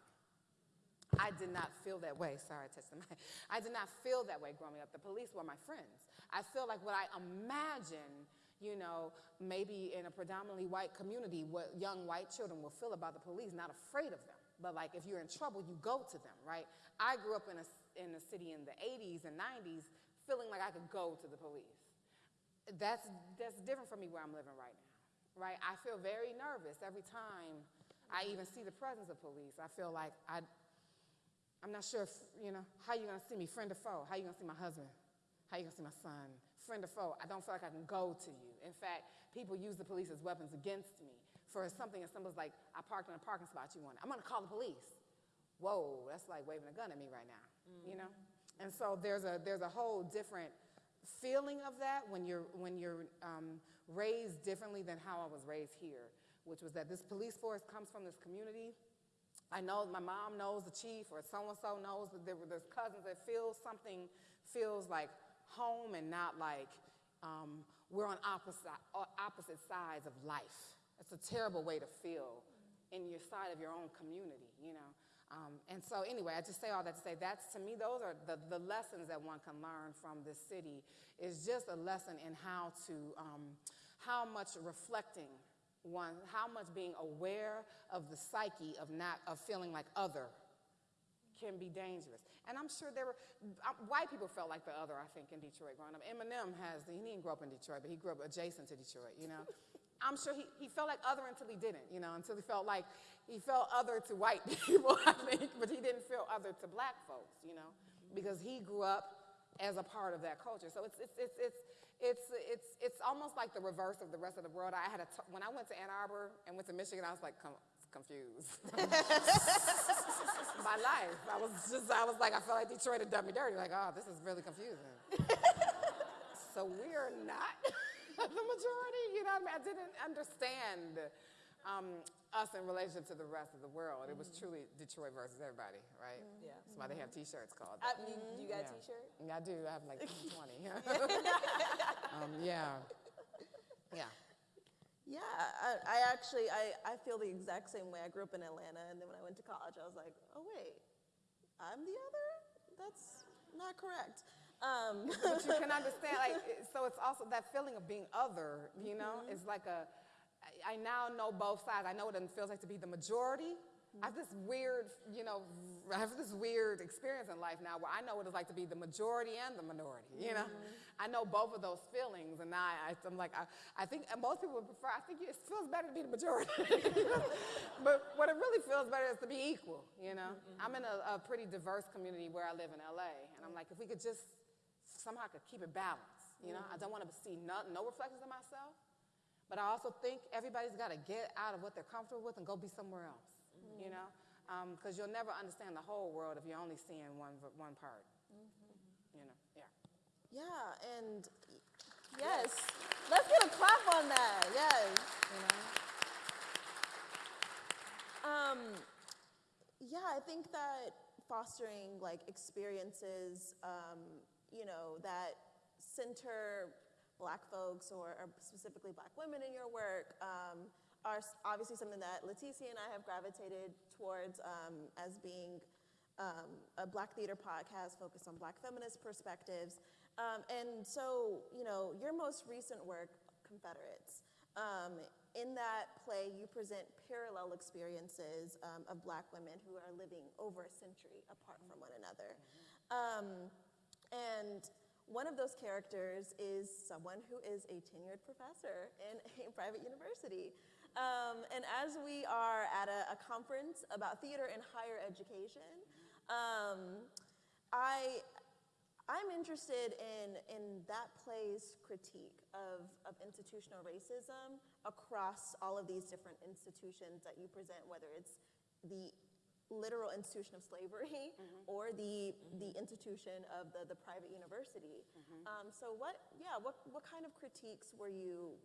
[SPEAKER 4] I did not feel that way. Sorry, I. I did not feel that way growing up. The police were my friends. I feel like what I imagine, you know, maybe in a predominantly white community, what young white children will feel about the police, not afraid of them. But like if you're in trouble, you go to them, right? I grew up in a, in a city in the 80s and 90s feeling like I could go to the police. That's, that's different from me where I'm living right now, right? I feel very nervous every time I even see the presence of police. I feel like I, I'm not sure, if, you know, how you gonna see me, friend or foe? How you gonna see my husband? How you gonna see my son? Friend or foe? I don't feel like I can go to you. In fact, people use the police as weapons against me for something as simple as like, I parked in a parking spot you wanted. I'm gonna call the police. Whoa, that's like waving a gun at me right now, you mm. know? And so there's a, there's a whole different feeling of that when you're, when you're um, raised differently than how I was raised here, which was that this police force comes from this community. I know my mom knows the chief or so-and-so knows that there were there's cousins that feel something feels like home and not like um, we're on opposite, opposite sides of life. It's a terrible way to feel in your side of your own community, you know. Um, and so anyway, I just say all that to say that's to me those are the, the lessons that one can learn from this city is just a lesson in how to um, how much reflecting one how much being aware of the psyche of not of feeling like other can be dangerous. And I'm sure there were uh, white people felt like the other. I think in Detroit growing up, Eminem has he didn't grow up in Detroit, but he grew up adjacent to Detroit. You know, I'm sure he, he felt like other until he didn't. You know, until he felt like he felt other to white people. I think, but he didn't feel other to black folks. You know, because he grew up as a part of that culture. So it's it's it's it's. It's, it's, it's almost like the reverse of the rest of the world. I had a t- when I went to Ann Arbor and went to Michigan, I was like confused. my life. I was just, I was like, I felt like Detroit had done me dirty. Like, oh, this is really confusing. so we're not the majority, you know I mean? I didn't understand um, us in relationship to the rest of the world. It was truly Detroit versus everybody, right?
[SPEAKER 3] Yeah.
[SPEAKER 4] That's why they have T-shirts called
[SPEAKER 3] I,
[SPEAKER 4] that.
[SPEAKER 3] you, you got
[SPEAKER 4] Yeah.
[SPEAKER 3] a T-shirt?
[SPEAKER 4] Yeah, I do. I have like 20. um, yeah. Yeah.
[SPEAKER 2] Yeah, I, I actually, I, I feel the exact same way. I grew up in Atlanta, and then when I went to college, I was like, oh, wait, I'm the other? That's not correct. Um,
[SPEAKER 4] but you can understand, like, so it's also that feeling of being other, you know? Mm-hmm. It's like a, I now know both sides. I know what it feels like to be the majority. I have this weird, you know, I have this weird experience in life now where I know what it's like to be the majority and the minority, you know? Mm-hmm. I know both of those feelings, and now I, I'm like, I, I think most people would prefer, I think it feels better to be the majority. but what it really feels better is to be equal, you know? Mm-hmm. I'm in a, a pretty diverse community where I live in LA, and I'm like, if we could just somehow could keep it balanced. You know, I don't want to see no, no reflections of myself, but I also think everybody's got to get out of what they're comfortable with and go be somewhere else. You know, because you'll never understand the whole world if you're only seeing one one part. You know, yeah.
[SPEAKER 2] yeah, and yes, let's get a clap on that. Yes.
[SPEAKER 4] You know.
[SPEAKER 2] Um, yeah, I think that fostering like experiences, um, you know, that center black folks or, or specifically black women in your work um, are obviously something that Leticia and I have gravitated towards um, as being um, a black theater podcast focused on black feminist perspectives. Um, and so, you know, your most recent work, Confederates, um, in that play, you present parallel experiences um, of black women who are living over a century apart from one another. And one of those characters is someone who is a tenured professor in a private university. Um, and as we are at a, a conference about theater and higher education, um, I, I'm interested in, in that play's critique of, of institutional racism across all of these different institutions that you present, whether it's the literal institution of slavery or the, the institution of the, the private university. Um, so what, yeah, what, what kind of critiques were you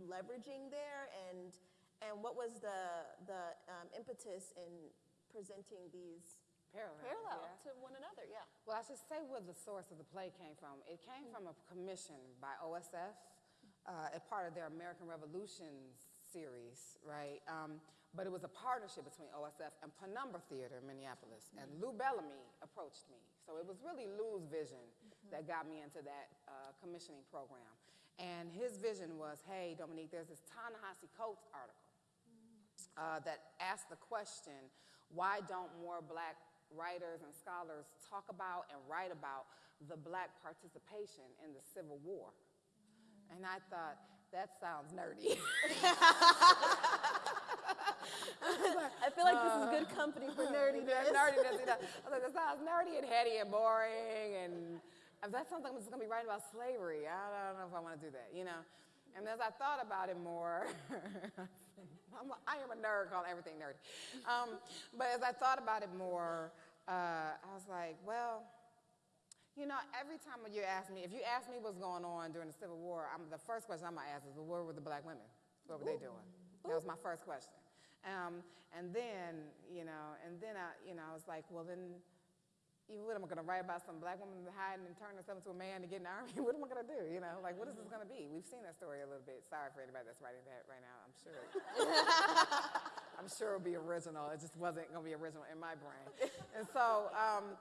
[SPEAKER 2] leveraging there and, and what was the, the um, impetus in presenting these
[SPEAKER 4] Parallel.
[SPEAKER 2] parallel
[SPEAKER 4] yeah.
[SPEAKER 2] to one another? Yeah.
[SPEAKER 4] Well, I should say where the source of the play came from. It came from a commission by OSF, uh, a part of their American Revolutions series, right? Um, but it was a partnership between OSF and Penumbra Theater in Minneapolis. And Lou Bellamy approached me. So it was really Lou's vision that got me into that uh, commissioning program. And his vision was, hey, Dominique, there's this Ta-Nehisi Coates article uh, that asked the question, why don't more black writers and scholars talk about and write about the black participation in the Civil War? And I thought, that sounds nerdy.
[SPEAKER 2] I feel like this is good company for nerdiness.
[SPEAKER 4] Nerdiness, you know. I was like, that sounds nerdy and heady and boring, and if that's something I'm just going to be writing about slavery, I don't know if I want to do that, you know. And as I thought about it more, I'm a, I am a nerd, calling everything nerdy. Um, but as I thought about it more, uh, I was like, well, you know, every time you ask me, if you ask me what's going on during the Civil War, I'm, the first question I'm gonna ask is, well, where were the black women? What were they doing? That was my first question. Um, and then, you know, and then I, you know, I was like, well, then, you, what am I gonna write about some black woman hiding and turning herself into a man to get in the army? what am I gonna do? You know, like, what is this gonna be? We've seen that story a little bit. Sorry for anybody that's writing that right now. I'm sure. I'm sure it'll be original. It just wasn't gonna be original in my brain. And so, um,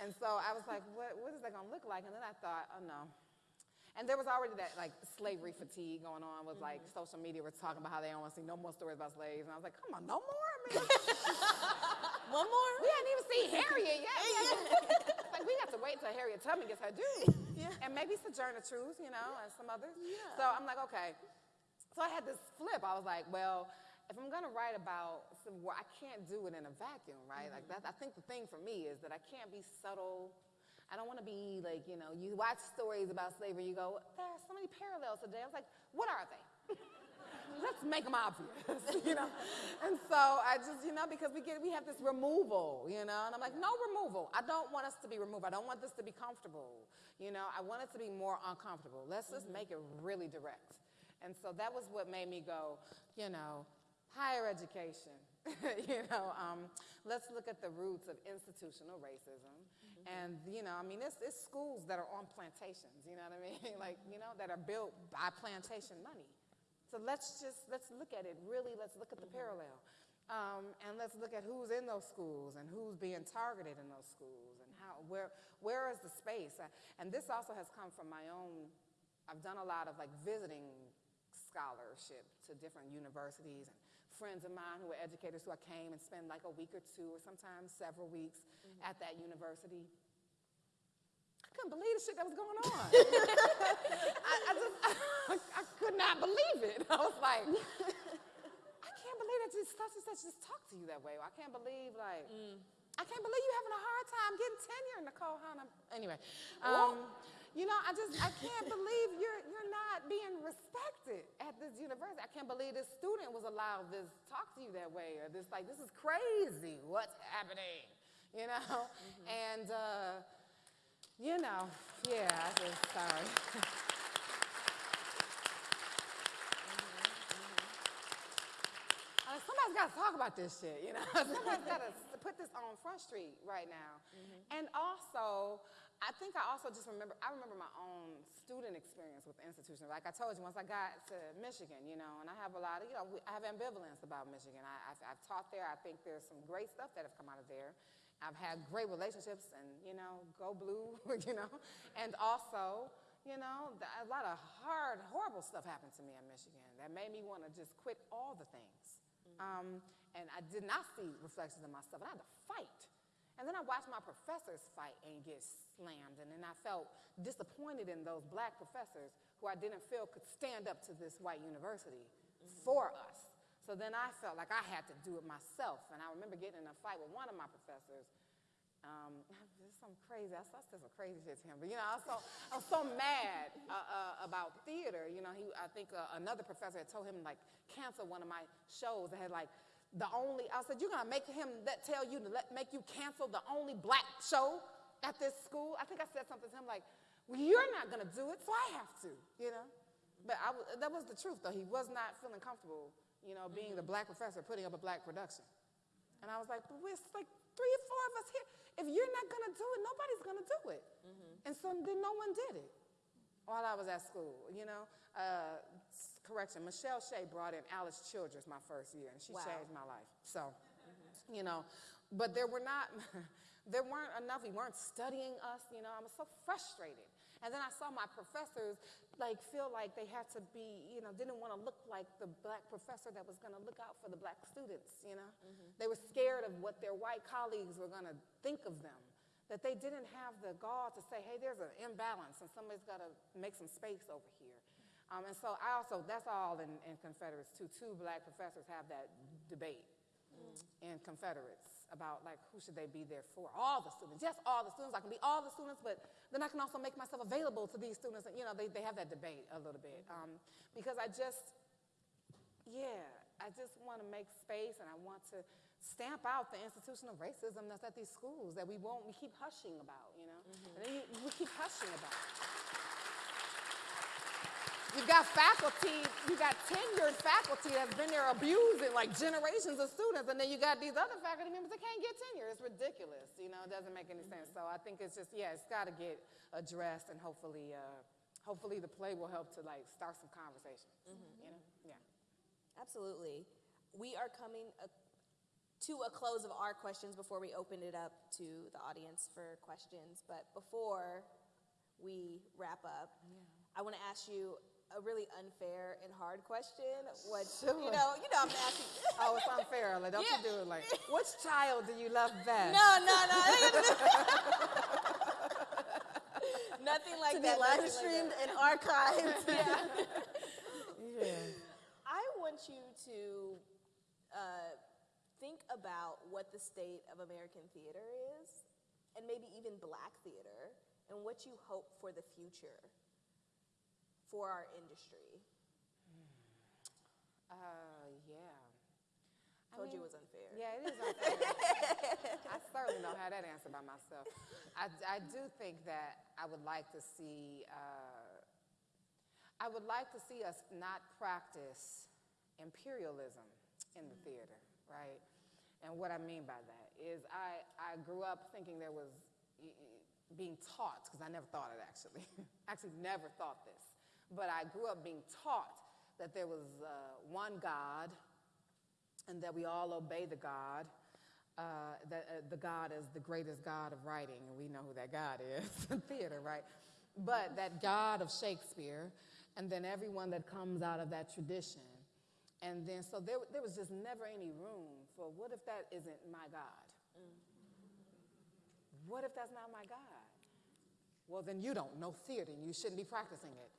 [SPEAKER 4] and so I was like, what, what is that gonna look like? And then I thought, oh no. And there was already that like slavery fatigue going on with like mm-hmm. social media was talking about how they don't want to see no more stories about slaves. And I was like, come on, no more? I mean,
[SPEAKER 2] One more?
[SPEAKER 4] we hadn't even seen Harriet yet. It's like we have to wait until Harriet Tubman gets her due.
[SPEAKER 2] Yeah.
[SPEAKER 4] And maybe Sojourner Truth, you know, and some others.
[SPEAKER 2] Yeah.
[SPEAKER 4] So I'm like, okay. So I had this flip. I was like, well, if I'm gonna write about Civil War, I can't do it in a vacuum, right? Mm-hmm. Like that. I think the thing for me is that I can't be subtle. I don't want to be like, you know, you watch stories about slavery, you go, there are so many parallels today. I was like, what are they? Let's make them obvious, you know. And so I just, you know, because we get, we have this removal, you know, and I'm like, no removal. I don't want us to be removed. I don't want this to be comfortable, you know. I want it to be more uncomfortable. Let's just make it really direct. And so that was what made me go, you know, higher education. you know, um, let's look at the roots of institutional racism. And, you know, I mean, it's, it's schools that are on plantations, you know what I mean? like, you know, that are built by plantation money. So let's just, let's look at it really, let's look at the parallel. Um, and let's look at who's in those schools and who's being targeted in those schools and how, where, where is the space? Uh, and this also has come from my own, I've done a lot of like visiting scholarship to different universities and friends of mine who were educators who I came and spent like a week or two or sometimes several weeks at that university. I couldn't believe the shit that was going on. I, I just, I, could not believe it. I was like, I can't believe that just such and such just talk to you that way. I can't believe like, I can't believe you having a hard time getting tenure, Nicole Hannah. Anyway, um, you know, I just, I can't believe you're, you're not being respected at this university. I can't believe this student was allowed to talk to you that way or this, like, this is crazy. What's happening? You know? And, uh, you know, yeah, I just, sorry. Uh, somebody's got to talk about this shit, you know? somebody's got to put this on Front Street right now. And also, I think I also just remember, I remember my own student experience with the institution. Like I told you, once I got to Michigan, you know, and I have a lot of, you know, I have ambivalence about Michigan. I, I've, I've taught there. I think there's some great stuff that have come out of there. I've had great relationships and, you know, go blue, you know. And also, you know, a lot of hard, horrible stuff happened to me in Michigan that made me want to just quit all the things. Um, and I did not see reflections of myself, and I had to fight. And then I watched my professors fight and get slammed, and then I felt disappointed in those black professors who I didn't feel could stand up to this white university for us. So then I felt like I had to do it myself, and I remember getting in a fight with one of my professors. Um, this is something crazy. I saw some crazy shit to him, but you know, I was so, I was so mad uh, uh, about theater. You know, he, I think uh, another professor had told him like cancel one of my shows that had like the only. I said, you're gonna make him that tell you to let, make you cancel the only black show at this school. I think I said something to him like, well, you're not gonna do it, so I have to. You know, but I, that was the truth though. He was not feeling comfortable. You know, being the black professor putting up a black production. And I was like, but we're like three or four of us here. If you're not gonna do it, nobody's gonna do it. And so then no one did it while I was at school. You know, uh, correction, Michelle Shea brought in Alice Childress my first year, and she
[SPEAKER 2] Wow.
[SPEAKER 4] changed my life. So, mm-hmm. you know, but there were not, there weren't enough. We weren't studying us. You know, I was so frustrated. And then I saw my professors like feel like they had to be, you know, didn't want to look like the black professor that was going to look out for the black students. You know, mm-hmm. they were scared of what their white colleagues were going to think of them. That they didn't have the gall to say, hey, there's an imbalance and somebody's got to make some space over here. Um, and so I also, that's all in, in Confederates too. Two black professors have that debate in Confederates about like who should they be there for? All the students, yes, all the students. I can be all the students, but then I can also make myself available to these students. And you know, they, they have that debate a little bit um, because I just, yeah, I just want to make space and I want to stamp out the institutional racism that's at these schools that we won't, we keep hushing about, you know, and then you, we keep hushing about. You've got faculty, you've got tenured faculty that's been there abusing like generations of students, and then you got these other faculty members that can't get tenure. It's ridiculous, you know, it doesn't make any sense. So I think it's just, yeah, it's got to get addressed, and hopefully, uh, hopefully the play will help to like start some conversations, you know, yeah.
[SPEAKER 2] Absolutely. We are coming a, to a close of our questions before we open it up to the audience for questions. But before we wrap up, I want to ask you a really unfair and hard question. What you know, you know, I'm asking.
[SPEAKER 4] Oh, it's unfair. Like, don't
[SPEAKER 2] Yeah.
[SPEAKER 4] you do it like, which child do you love best?
[SPEAKER 2] No, no, no. Nothing like
[SPEAKER 3] To
[SPEAKER 2] that.
[SPEAKER 3] live
[SPEAKER 2] like
[SPEAKER 3] streamed
[SPEAKER 2] that.
[SPEAKER 3] and archived.
[SPEAKER 4] Yeah.
[SPEAKER 2] I want you to uh, think about what the state of American theater is, and maybe even black theater, and what you hope for the future for our industry.
[SPEAKER 4] Uh, yeah. I
[SPEAKER 2] Told you
[SPEAKER 4] mean,
[SPEAKER 2] it was unfair.
[SPEAKER 4] Yeah, it is unfair. I certainly don't have that answer by myself. I, I do think that I would like to see, uh, I would like to see us not practice imperialism in the theater, right? And what I mean by that is I, I grew up thinking there was being taught, because I never thought it actually, actually never thought this, but I grew up being taught that there was uh, one God and that we all obey the God. Uh, that uh, the God is the greatest God of writing, and we know who that God is theater, right? But that God of Shakespeare, and then everyone that comes out of that tradition. And then, so there, there was just never any room for what if that isn't my God? What if that's not my God? Well, then you don't know theater and you shouldn't be practicing it.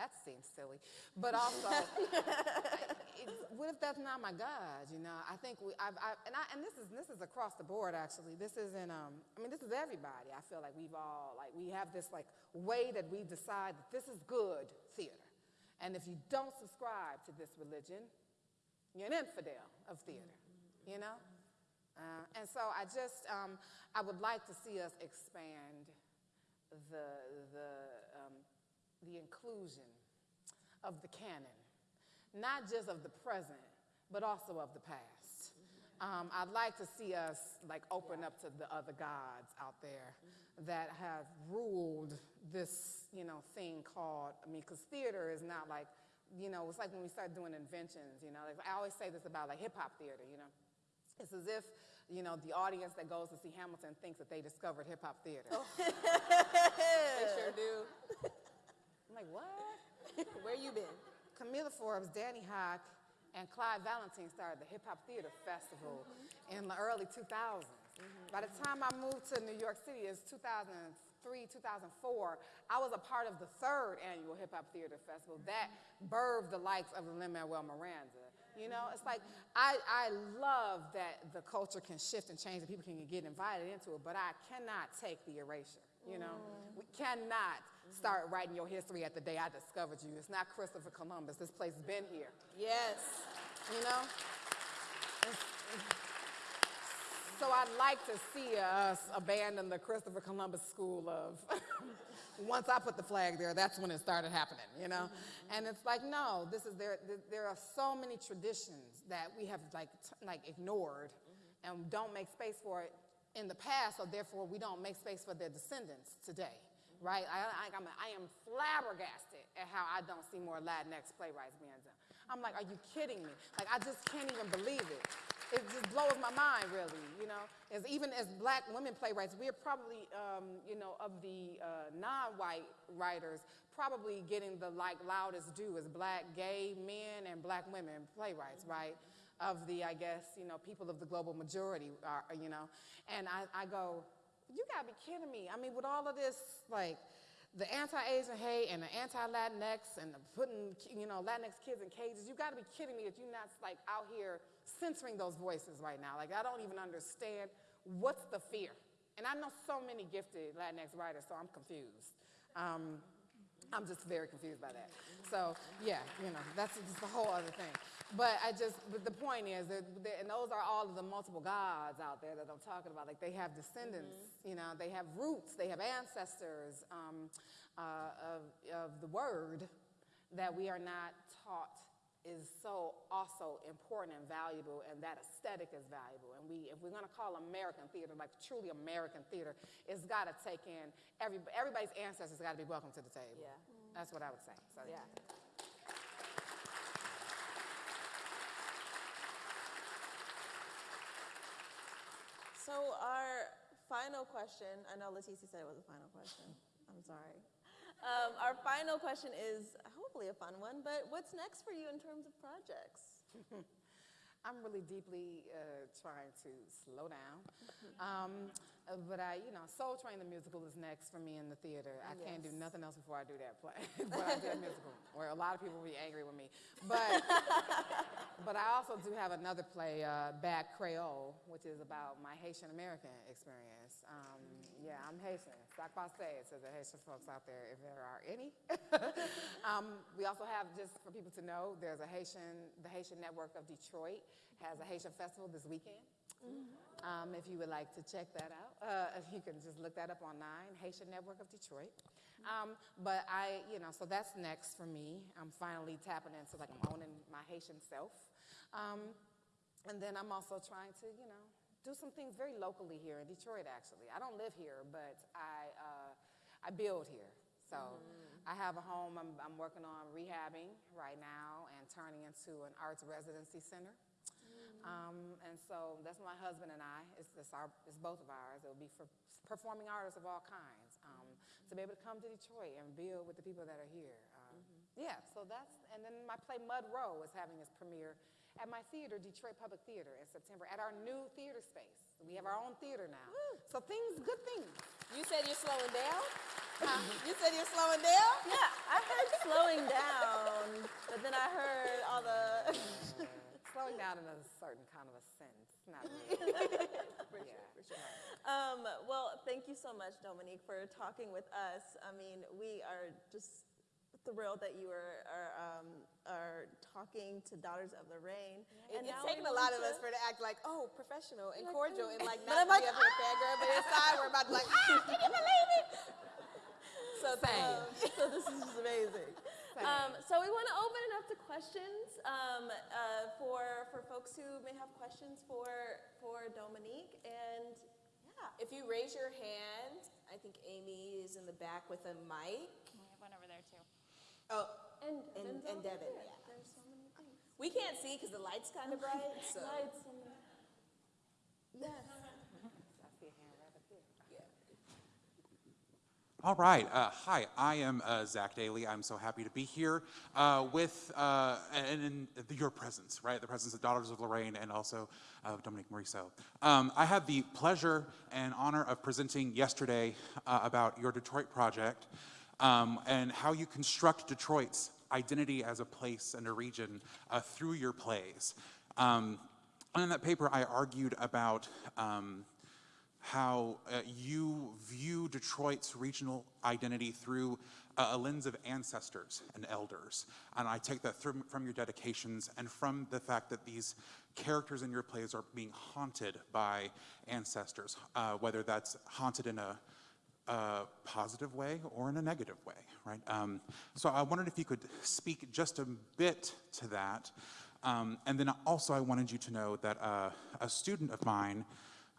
[SPEAKER 4] That seems silly. But also, it, what if that's not my God? You know, I think we, I've, I, and, I, and this is this is across the board actually. This isn't, um, I mean, this is everybody. I feel like we've all like we have this like way that we decide that this is good theater, and if you don't subscribe to this religion, you're an infidel of theater. You know, uh, and so I just um, I would like to see us expand the the the inclusion of the canon, not just of the present, but also of the past. Um, I'd like to see us like open up to the other gods out there that have ruled this, you know, thing called. I mean, because theater is not like, you know, it's like when we start doing inventions. You know, like I always say this about like hip hop theater. You know, it's as if you know the audience that goes to see Hamilton thinks that they discovered hip hop theater.
[SPEAKER 2] They sure do.
[SPEAKER 4] Like, what?
[SPEAKER 2] Where you been?
[SPEAKER 4] Kamilah Forbes, Danny Hoch, and Clyde Valentin started the Hip Hop Theater Festival mm-hmm. in the early 2000s. Mm-hmm. By the time I moved to New York City, it's 2003, 2004, I was a part of the third annual Hip Hop Theater Festival that birthed the likes of Lin-Manuel Miranda. You know, it's like, I, I love that the culture can shift and change and people can get invited into it, but I cannot take the erasure, you know? Mm. We cannot start writing your history at the day I discovered you. It's not Christopher Columbus. This place has been here,
[SPEAKER 2] Yes.
[SPEAKER 4] you know? So I'd like to see us abandon the Christopher Columbus school of once I put the flag there, that's when it started happening, you know? Mm-hmm. And it's like, no, this is there, there- are so many traditions that we have like, t- like ignored mm-hmm. and don't make space for it in the past, so therefore we don't make space for their descendants today. right? I, I, I'm, I am flabbergasted at how I don't see more Latinx playwrights being done. I'm like, are you kidding me? Like, I just can't even believe it. It just blows my mind, really, you know? As even as black women playwrights, we're probably, um, you know, of the uh, non-white writers, probably getting the like loudest due as black gay men and black women playwrights, right? Of the, I guess, you know, people of the global majority, are, you know? And I, I go, you gotta be kidding me. I mean, with all of this, like, the anti-Asian hate and the anti-Latinx and the putting, you know, Latinx kids in cages, you gotta be kidding me that you're not, like, out here censoring those voices right now. Like, I don't even understand what's the fear. And I know so many gifted Latinx writers, so I'm confused. Um, I'm just very confused by that. So, yeah, you know, that's just a whole other thing. But I just, but the point is, that, that- and those are all of the multiple gods out there that I'm talking about. Like they have descendants, you know, they have roots, they have ancestors um, uh, of, of the word that we are not taught is so also important and valuable, and that aesthetic is valuable. And we, if we're going to call American theater like truly American theater, it's got to take in every, everybody's ancestors got to be welcome to the table.
[SPEAKER 3] Yeah.
[SPEAKER 4] That's what I would say. So,
[SPEAKER 3] Yeah. So our final question, I know Leticia said it was a final question. I'm sorry. Um, our final question is hopefully a fun one, but what's next for you in terms of projects?
[SPEAKER 4] I'm really deeply uh, trying to slow down. Um, uh, but I, you know, Soul Train the musical is next for me in the theater. I can't do nothing else before I do that play. but I do that musical, where a lot of people will be angry with me. But, but I also do have another play, uh, Bad Creole, which is about my Haitian American experience. Um, yeah, I'm Haitian. Sac passe to the Haitian folks out there, if there are any. um, we also have, just for people to know, there's a Haitian, the Haitian Network of Detroit has a Haitian festival this weekend. Um, if you would like to check that out, uh, you can just look that up online, Haitian Network of Detroit. Um, but I, you know, so that's next for me. I'm finally tapping into like I'm owning my Haitian self. Um, and then I'm also trying to, you know, do some things very locally here in Detroit, actually. I don't live here, but I, uh, I build here. So I have a home I'm, I'm working on rehabbing right now and turning into an arts residency center. Um, and so that's my husband and I. It's, it's, our, it's both of ours. It'll be for performing artists of all kinds um, to be able to come to Detroit and build with the people that are here. Um, Yeah, so that's, and then my play Mud Row is having its premiere at my theater, Detroit Public Theater, in September at our new theater space. We have our own theater now. So things, good things.
[SPEAKER 3] You said you're slowing down? You said you're slowing down?
[SPEAKER 2] Yeah, I heard slowing down, but then I heard all the.
[SPEAKER 4] Slowing down in a certain kind of a sense. Not really. yeah.
[SPEAKER 2] Um, well, thank you so much, Dominique, for talking with us. I mean, we are just thrilled that you are are, um, are talking to Daughters of Lorraine.
[SPEAKER 3] It, it's
[SPEAKER 2] now
[SPEAKER 3] taken a lot of us for to act like, oh, professional and
[SPEAKER 2] Like,
[SPEAKER 3] cordial and like not
[SPEAKER 2] like,
[SPEAKER 3] be up fangirl, but inside we're about to like, ah, can you believe it? So.
[SPEAKER 2] Um, so this is just amazing. Um, so we want to open it up to questions um, uh, for for folks who may have questions for for Dominique and yeah.
[SPEAKER 3] If you raise your hand, I think Amy is in the back with a mic.
[SPEAKER 5] We have one over there too.
[SPEAKER 3] Oh,
[SPEAKER 2] And,
[SPEAKER 3] And-
[SPEAKER 2] Denzel
[SPEAKER 3] and Devin,
[SPEAKER 2] here.
[SPEAKER 3] yeah.
[SPEAKER 2] There's so many things.
[SPEAKER 3] we can't see because the light's kind of bright. So.
[SPEAKER 2] Lights Yes.
[SPEAKER 4] I see a hand right up here.
[SPEAKER 6] All right. Uh, hi, I am uh, Zach Daly. I'm so happy to be here uh, with uh, and in your presence, right? The presence of Daughters of Lorraine and also of Dominique Morisseau. Um, I had the pleasure and honor of presenting yesterday uh, about your Detroit project um, and how you construct Detroit's identity as a place and a region uh, through your plays. Um, and in that paper, I argued about um, how uh, you view Detroit's regional identity through uh, a lens of ancestors and elders. And I take that from your dedications and from the fact that these characters in your plays are being haunted by ancestors, uh, whether that's haunted in a, a positive way or in a negative way, right? Um, so I wondered if you could speak just a bit to that. Um, and then also I wanted you to know that uh, a student of mine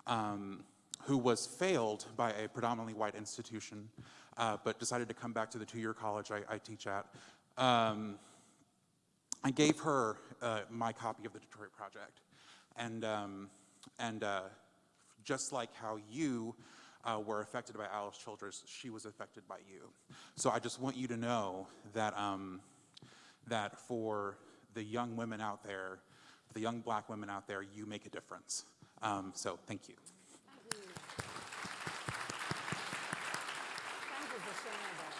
[SPEAKER 6] um, who was failed by a predominantly white institution uh, but decided to come back to the two-year college I, I teach at. Um, I gave her uh, my copy of the Detroit Project. And, um, and uh, just like how you uh, were affected by Alice Childress, she was affected by you. So I just want you to know that, um, that for the young women out there, the young black women out there, you make a difference. Um, so thank you.
[SPEAKER 4] Thank you for sharing that.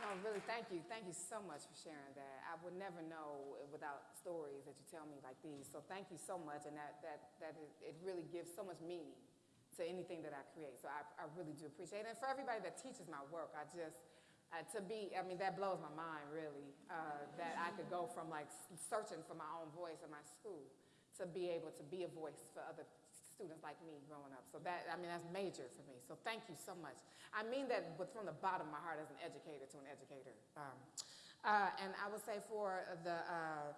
[SPEAKER 4] No, really, thank you. Thank you so much for sharing that. I would never know without stories that you tell me like these. So thank you so much, and that, that, that it, it really gives so much meaning to anything that I create. So I, I really do appreciate it. And for everybody that teaches my work, I just, uh, to be, I mean, that blows my mind, really, uh, that I could go from like searching for my own voice in my school to be able to be a voice for other students like me growing up. So that, I mean, that's major for me. So thank you so much. I mean that with, from the bottom of my heart as an educator to an educator. Um, uh, and I would say for the, uh,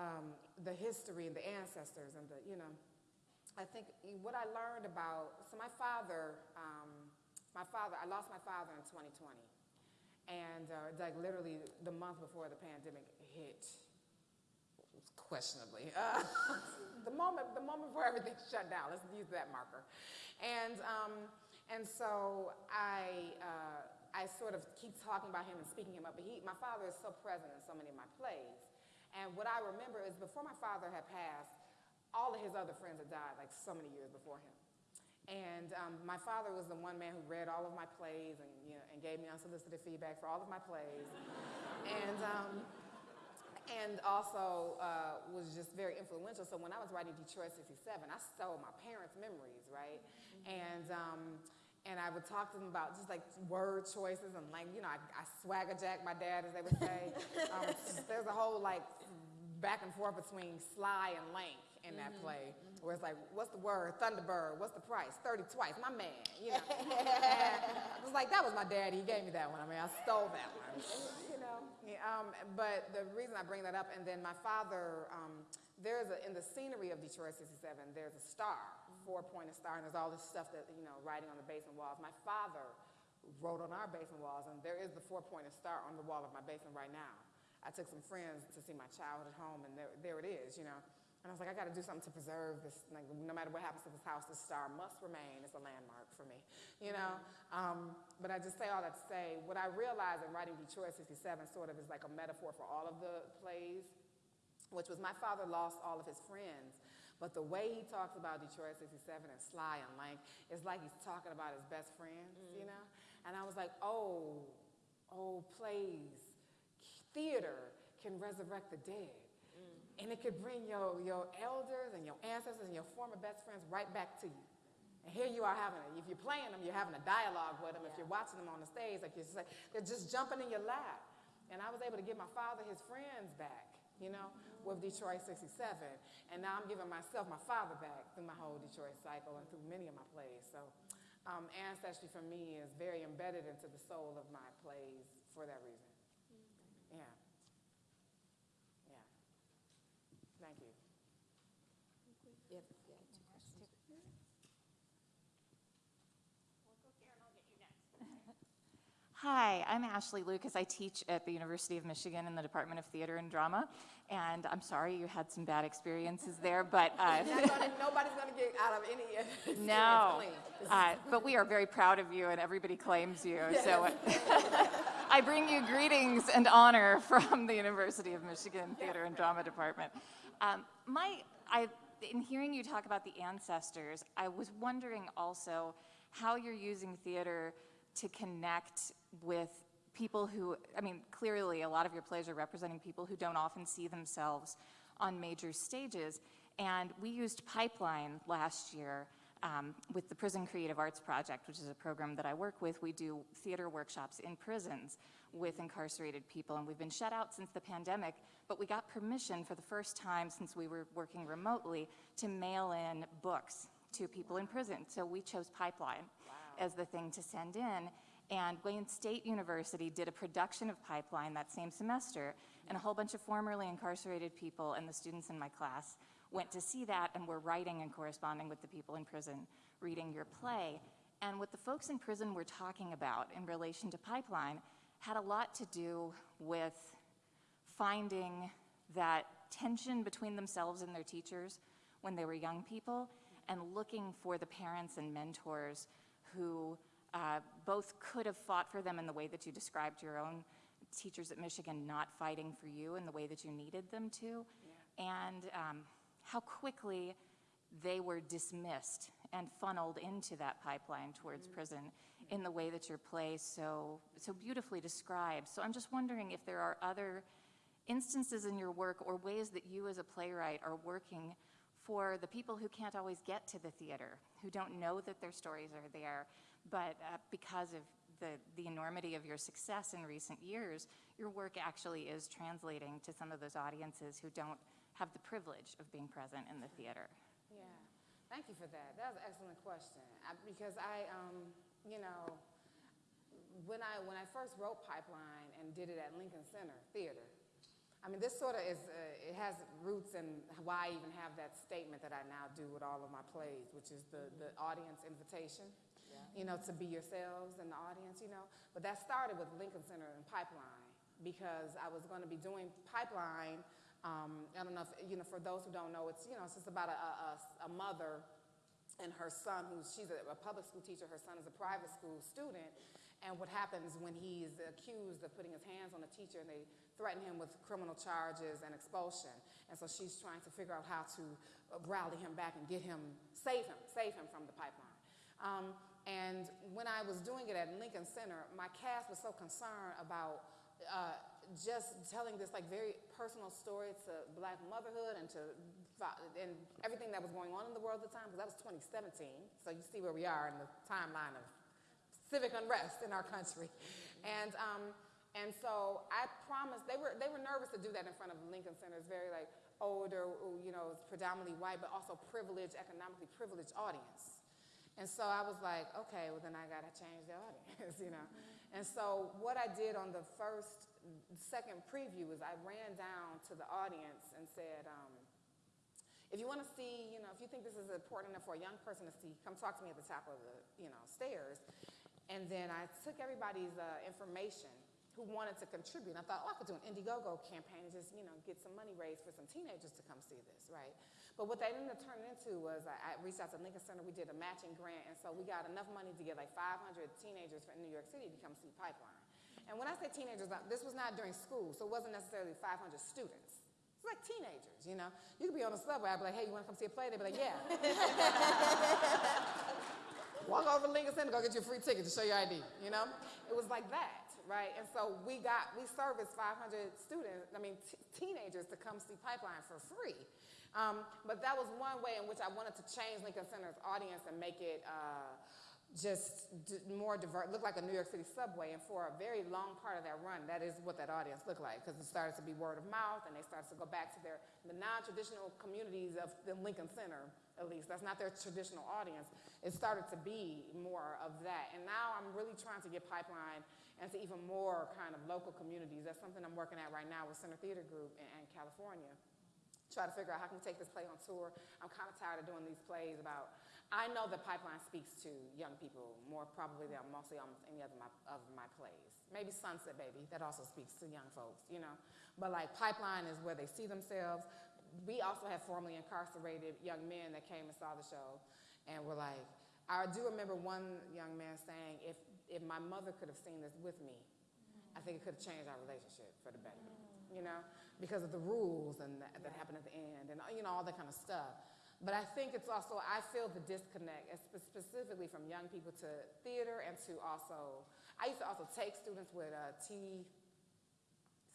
[SPEAKER 4] um, the history and the ancestors and the, you know, I think what I learned about, so my father, um, my father, I lost my father in 2020. And uh, like literally the month before the pandemic hit, questionably. Uh, the moment, the moment before everything shut down. Let's use that marker. And um, and so I uh, I sort of keep talking about him and speaking him up. But he, my father is so present in so many of my plays. And what I remember is before my father had passed, all of his other friends had died like so many years before him. And um, my father was the one man who read all of my plays and, you know, and gave me unsolicited feedback for all of my plays. and, um, and also uh, was just very influential. So when I was writing Detroit 67, I stole my parents' memories, right? And, um, and I would talk to them about just like word choices and like, you know, I, I swagger jack my dad, as they would say. um, there's a whole like back and forth between sly and lank in that play, where it's like, what's the word? Thunderbird. What's the price? 30 twice. My man, you know. I was like, that was my daddy. He gave me that one. I mean, I stole that one. you know. Yeah, um, but the reason I bring that up, and then my father, um, there's a, in the scenery of Detroit 67, there's a star, four-pointed star, and there's all this stuff that, you know, writing on the basement walls. My father wrote on our basement walls, and there is the four-pointed star on the wall of my basement right now. I took some friends to see my childhood home, and there, there it is, you know. And I was like, I got to do something to preserve this. Like, no matter what happens to this house, this star must remain. It's a landmark for me, you know. Um, but I just say all that to say, what I realized in writing Detroit '67 sort of is like a metaphor for all of the plays, which was my father lost all of his friends. But the way he talks about Detroit 67 and Sly and Lank is like he's talking about his best friends, you know? And I was like, oh, oh, plays, theater can resurrect the dead. And it could bring your, your elders and your ancestors and your former best friends right back to you. And here you are having it. If you're playing them, you're having a dialogue with them. If you're watching them on the stage, like just like, they're just jumping in your lap. And I was able to give my father his friends back, you know, with Detroit 67. And now I'm giving myself my father back through my whole Detroit cycle and through many of my plays. So um, ancestry for me is very embedded into the soul of my plays for that reason. Yeah. Yeah. Thank you.
[SPEAKER 3] Yeah, yeah, two questions.
[SPEAKER 5] Hi, I'm Ashley Lucas. I teach at the University of Michigan in the Department of Theater and Drama. And I'm sorry you had some bad experiences there, but uh,
[SPEAKER 4] gonna, nobody's going to get out of any
[SPEAKER 5] no.
[SPEAKER 4] clean.
[SPEAKER 5] Uh, but we are very proud of you, and everybody claims you. So I bring you greetings and honor from the University of Michigan Theater and Drama Department. Um, my, I, in hearing you talk about the ancestors, I was wondering also how you're using theater to connect with people who, I mean, clearly a lot of your plays are representing people who don't often see themselves on major stages. And we used Pipeline last year um, with the Prison Creative Arts Project, which is a program that I work with. We do theater workshops in prisons with incarcerated people, and we've been shut out since the pandemic, but we got permission for the first time since we were working remotely to mail in books to people in prison. So we chose Pipeline as the thing to send in. And Wayne State University did a production of Pipeline that same semester, and a whole bunch of formerly incarcerated people and the students in my class went to see that and were writing and corresponding with the people in prison, reading your play. And what the folks in prison were talking about in relation to pipeline had a lot to do with finding that tension between themselves and their teachers when they were young people and looking for the parents and mentors who uh, both could have fought for them in the way that you described your own teachers at Michigan not fighting for you in the way that you needed them to, and um, how quickly they were dismissed and funneled into that pipeline towards prison in the way that your play so, so beautifully describes. So I'm just wondering if there are other instances in your work or ways that you as a playwright are working for the people who can't always get to the theater, who don't know that their stories are there, but uh, because of the, the enormity of your success in recent years, your work actually is translating to some of those audiences who don't have the privilege of being present in the theater.
[SPEAKER 4] Yeah, thank you for that. That was an excellent question. I, because I, um, you know, when I, when I first wrote Pipeline and did it at Lincoln Center Theater, I mean, this sort of is, uh, it has roots in why I even have that statement that I now do with all of my plays, which is the, the audience invitation, you know, to be yourselves in the audience, you know. But that started with Lincoln Center and Pipeline because I was going to be doing Pipeline. Um, I don't know if, you know, for those who don't know, it's, you know, it's just about a, a, a mother and her son, who's she's a, a public school teacher, her son is a private school student, and what happens when he is accused of putting his hands on a teacher and they threaten him with criminal charges and expulsion. And so she's trying to figure out how to uh, rally him back and get him, save him, save him from the pipeline. Um, and when I was doing it at Lincoln Center, my cast was so concerned about uh, just telling this like very personal story to black motherhood and to and everything that was going on in the world at the time, because that was 2017. So you see where we are in the timeline of civic unrest in our country. And, um, and so I promised, they were, they were nervous to do that in front of Lincoln Center. It's very like older, you know, predominantly white, but also privileged, economically privileged audience. And so I was like, okay, well then I gotta change the audience, you know. And so what I did on the first, second preview is I ran down to the audience and said, um, if you want to see, you know, if you think this is important enough for a young person to see, come talk to me at the top of the, you know, stairs. And then I took everybody's uh, information who wanted to contribute. And I thought, oh, I could do an Indiegogo campaign and just, you know, get some money raised for some teenagers to come see this, right? But what that ended up turning into was I, I reached out to Lincoln Center. We did a matching grant, and so we got enough money to get like 500 teenagers from New York City to come see Pipeline. And when I say teenagers, uh, this was not during school, so it wasn't necessarily 500 students. It's like teenagers, you know. You could be on the subway, I'd be like, hey, you want to come see a play? They'd be like, yeah. Walk over to Lincoln Center, go get you a free ticket to show your ID, you know? It was like that, right? And so we got, we serviced 500 students, I mean, teenagers to come see Pipeline for free. Um, but that was one way in which I wanted to change Lincoln Center's audience and make it, uh, just more diverse, look like a New York City subway. And for a very long part of that run, that is what that audience looked like because it started to be word of mouth and they started to go back to their the non-traditional communities of the Lincoln Center, at least. That's not their traditional audience. It started to be more of that. And now I'm really trying to get Pipeline into even more kind of local communities. That's something I'm working at right now with Center Theater Group in, in California. Try to figure out how can we take this play on tour. I'm kind of tired of doing these plays about I know that Pipeline speaks to young people more probably than mostly almost any other my, of my plays. Maybe Sunset Baby, that also speaks to young folks, you know. But like Pipeline is where they see themselves. We also have formerly incarcerated young men that came and saw the show and were like, I do remember one young man saying, if, if my mother could have seen this with me, I think it could have changed our relationship for the better, you know, because of the rules and that, that happened at the end and, you know, all that kind of stuff. But I think it's also, I feel the disconnect, specifically from young people to theater and to also, I used to also take students with uh, T,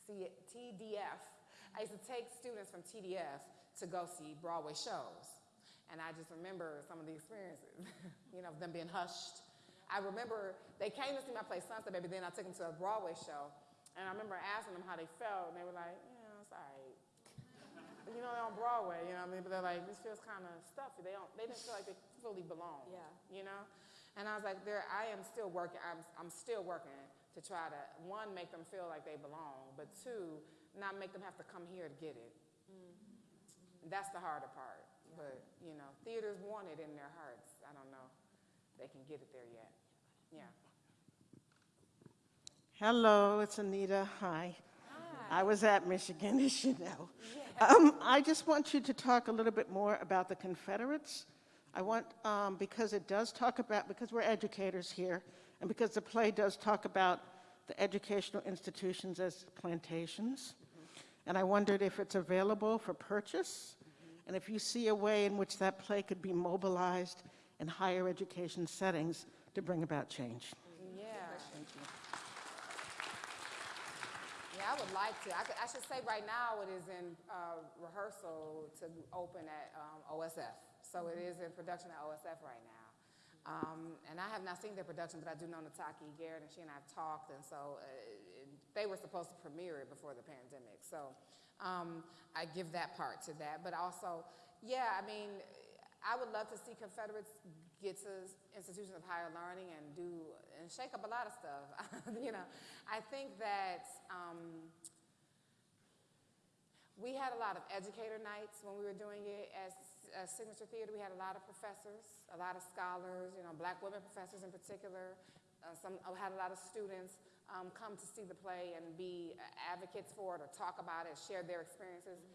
[SPEAKER 4] C, TDF. I used to take students from TDF to go see Broadway shows. And I just remember some of the experiences, you know, them being hushed. I remember they came to see my play Sunset Baby, then I took them to a Broadway show. And I remember asking them how they felt, and they were like, yeah, it's all right you know, they're on Broadway, you know what I mean? But they're like, this feels kind of stuffy. They don't, they didn't feel like they fully belong.
[SPEAKER 2] Yeah.
[SPEAKER 4] You know? And I was like, there, I am still working, I'm, I'm still working to try to, one, make them feel like they belong, but two, not make them have to come here to get it. Mm-hmm. That's the harder part. Yeah. But, you know, theaters want it in their hearts. I don't know. they can get it there yet. Yeah.
[SPEAKER 7] Hello, it's Anita. Hi. Hi. I was at Michigan, as you know. Um, I just want you to talk a little bit more about the Confederates. I want, um, because it does talk about, because we're educators here, and because the play does talk about the educational institutions as plantations. And I wondered if it's available for purchase, and if you see a way in which that play could be mobilized in higher education settings to bring about change.
[SPEAKER 4] Yeah. Yeah, I would like to. I, could, I should say right now it is in uh, rehearsal to open at um, OSF. So it is in production at OSF right now. Um, and I have not seen their production, but I do know Nataki Garrett, and she and I have talked, and so uh, it, they were supposed to premiere it before the pandemic. So um, I give that part to that. But also, yeah, I mean, I would love to see Confederates get to institutions of higher learning and do and shake up a lot of stuff. you know, I think that um, we had a lot of educator nights when we were doing it as, Signature Theater. We had a lot of professors, a lot of scholars, you know, black women professors in particular. Uh, some uh, had a lot of students um, come to see the play and be advocates for it or talk about it, share their experiences.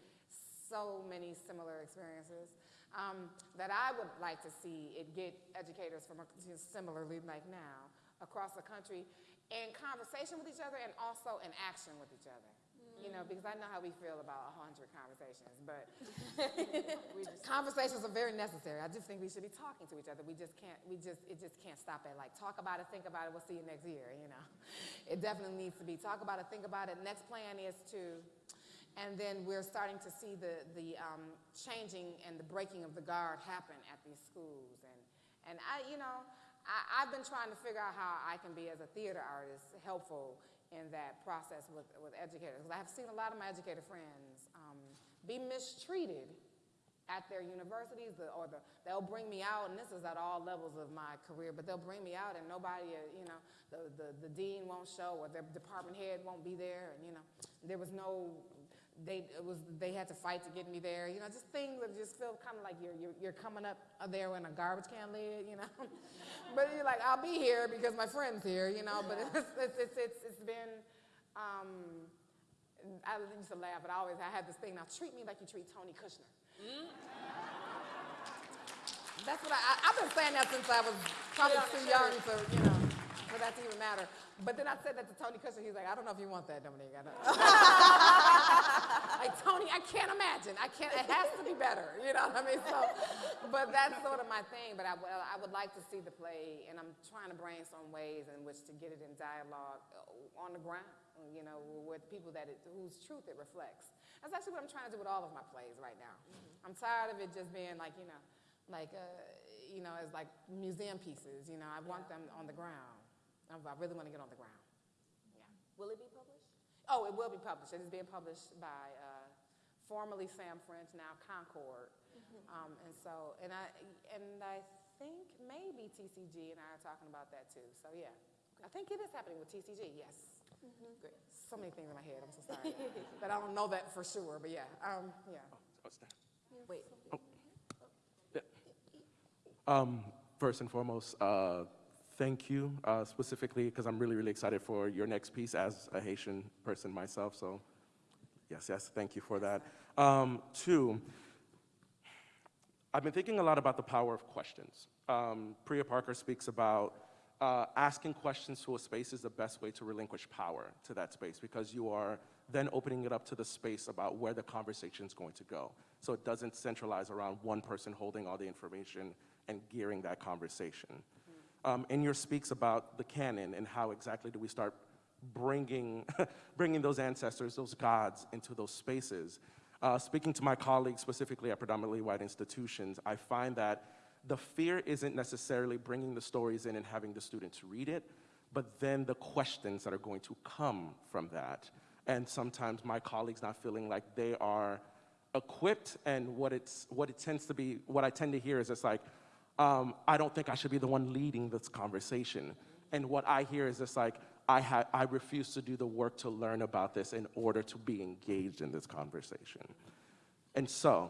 [SPEAKER 4] So many similar experiences um, that I would like to see it get educators from a, similarly like now across the country in conversation with each other and also in action with each other. You know, because I know how we feel about a hundred conversations, but conversations are very necessary. I just think we should be talking to each other. We just can't. We just it just can't stop at like talk about it, think about it. We'll see you next year. You know, it definitely needs to be talk about it, think about it. Next plan is to and then we're starting to see the, the um, changing and the breaking of the guard happen at these schools. And, and I, you know, I, have been trying to figure out how I can be, as a theater artist, helpful in that process with, with educators. Because I have seen a lot of my educator friends um, be mistreated at their universities, or the, they'll bring me out, and this is at all levels of my career, but they'll bring me out and nobody, uh, you know, the, the, the dean won't show or their department head won't be there, and, you know, there was no they it was they had to fight to get me there. You know, just things that just feel kind of like you're, you're you're coming up there in a garbage can lid. You know, but you're like I'll be here because my friend's here. You know, but it's it's it's it's, it's been. Um, I used to laugh, but I always I had this thing. Now treat me like you treat Tony Kushner. Mm? That's what I, I have been saying that since I was probably too young to you know for that to even matter. But then I said that to Tony Kushner. He's like, I don't know if you want that, Dominique. I don't. like Tony, I can't imagine. I can't. It has to be better. You know what I mean? So, but that's sort of my thing. But I, I would like to see the play, and I'm trying to brainstorm ways in which to get it in dialogue uh, on the ground. You know, with people that it, whose truth it reflects. That's actually what I'm trying to do with all of my plays right now. Mm-hmm. I'm tired of it just being like, you know, like, uh, you know, as like museum pieces. You know, I want yeah. them on the ground. I really want to get on the ground. Yeah.
[SPEAKER 2] Will it be published?
[SPEAKER 4] Oh, it will be published. It is being published by uh, formerly Sam French, now Concord. Mm-hmm. Um, and so, and I, and I think maybe TCG and I are talking about that too. So yeah, I think it is happening with TCG. Yes. Mm-hmm. Great. So many things in my head. I'm so sorry, but I don't know that for sure. But yeah, um, yeah.
[SPEAKER 8] Oh,
[SPEAKER 2] Wait.
[SPEAKER 8] Oh. Yeah. Um, first and foremost, uh, thank you uh, specifically because I'm really, really excited for your next piece as a Haitian person myself. So yes, yes, thank you for that. Um, two, I've been thinking a lot about the power of questions. Um, Priya Parker speaks about uh, asking questions to a space is the best way to relinquish power to that space because you are then opening it up to the space about where the conversation is going to go. So it doesn't centralize around one person holding all the information and gearing that conversation um, in your speaks about the canon and how exactly do we start bringing, bringing those ancestors, those gods into those spaces. Uh, speaking to my colleagues, specifically at predominantly white institutions, I find that the fear isn't necessarily bringing the stories in and having the students read it, but then the questions that are going to come from that. And sometimes my colleagues not feeling like they are equipped and what, it's, what it tends to be, what I tend to hear is it's like, um, I don't think I should be the one leading this conversation. And what I hear is just like, I, I refuse to do the work to learn about this in order to be engaged in this conversation. And so,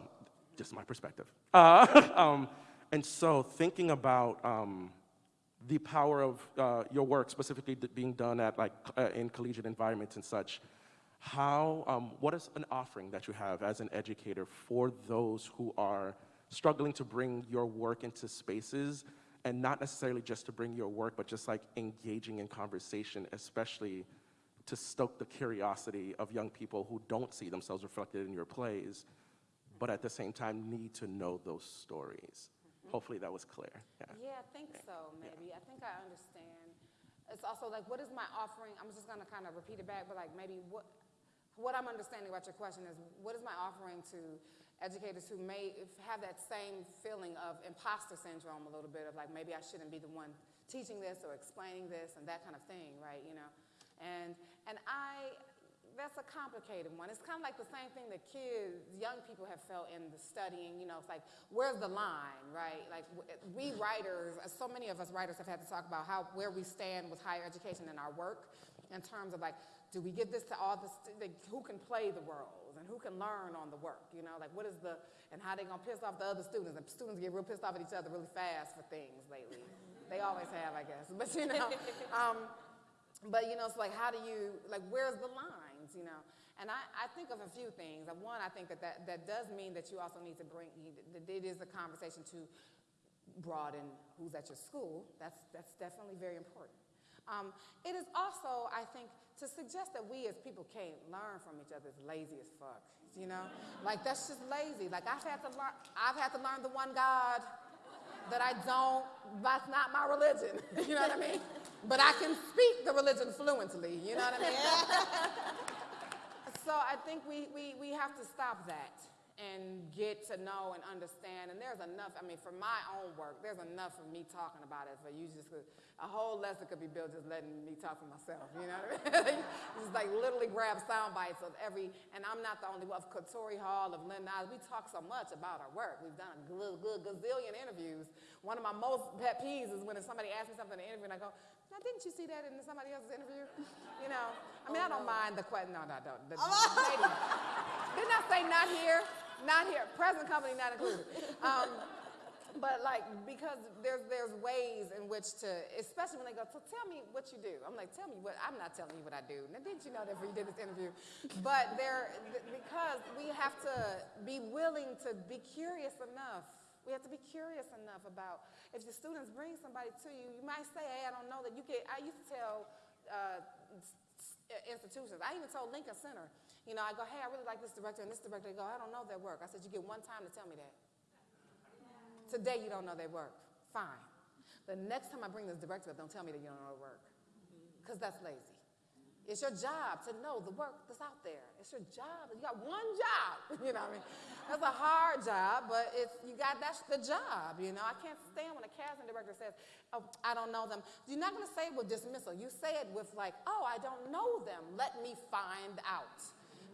[SPEAKER 8] just my perspective. Uh, um, and so thinking about um, the power of uh, your work, specifically being done at like uh, in collegiate environments and such, how, um, what is an offering that you have as an educator for those who are struggling to bring your work into spaces and not necessarily just to bring your work, but just like engaging in conversation, especially to stoke the curiosity of young people who don't see themselves reflected in your plays, but at the same time need to know those stories. Mm-hmm. Hopefully that was clear. Yeah.
[SPEAKER 4] Yeah, I think so, maybe. I think I understand. It's also like, what is my offering? I'm just gonna kind of repeat it back, but like maybe what, what I'm understanding about your question is, what is my offering to educators who may have that same feeling of imposter syndrome a little bit of like, maybe I shouldn't be the one teaching this or explaining this and that kind of thing, right, you know? And, and I, that's a complicated one. It's kind of like the same thing that kids, young people have felt in the studying, you know, it's like, where's the line, right? Like, we writers, uh, so many of us writers have had to talk about how, where we stand with higher education in our work in terms of like, do we give this to all the, who can play the roles and who can learn on the work, you know? Like, what is the, and how they gonna piss off the other students? And students get real pissed off at each other really fast for things lately. They always have, I guess, but you know, um, but you know, it's like, how do you, like, where's the lines, you know? And I, I think of a few things. One, I think that, that that does mean that you also need to bring, that it is a conversation to broaden who's at your school. That's, that's definitely very important. Um, it is also, I think, to suggest that we as people can't learn from each other is lazy as fuck, you know? Like, that's just lazy. Like, I've had to learn, I've had to learn the one God that I don't, that's not my religion, you know what I mean? But I can speak the religion fluently, you know what I mean? so I think we, we, we have to stop that and get to know and understand. And there's enough, I mean, for my own work, there's enough of me talking about it for you just, to- a whole lesson could be built just letting me talk for myself, you know what I mean? just like literally grab sound bites of every, and I'm not the only one, of Katori Hall, of Lynn Niles, we talk so much about our work. We've done a good, good gazillion interviews. One of my most pet peeves is when somebody asks me something in an interview and I go, now didn't you see that in somebody else's interview? You know, I mean, oh, I don't mind the question, no, no, don't. The, lady, didn't I say not here? Not here. Present company not included. Um, but like, because there's there's ways in which to, especially when they go, so tell me what you do. I'm like, tell me what. I'm not telling you what I do. Now, didn't you know that before you did this interview? But there, th- because we have to be willing to be curious enough. We have to be curious enough about if the students bring somebody to you, you might say, hey, I don't know that you get. I used to tell. Uh, institutions. I even told Lincoln Center, you know, I go, hey, I really like this director and this director. They go, I don't know their work. I said, you get one time to tell me that. Today you don't know their work. Fine. The next time I bring this director up, don't tell me that you don't know their work. Because that's lazy. It's your job to know the work that's out there. It's your job. You got one job. You know what I mean? That's a hard job, but it's you got that's the job. You know, I can't stand when a casting director says, "Oh, I don't know them." You're not going to say it with dismissal. You say it with like, "Oh, I don't know them. Let me find out."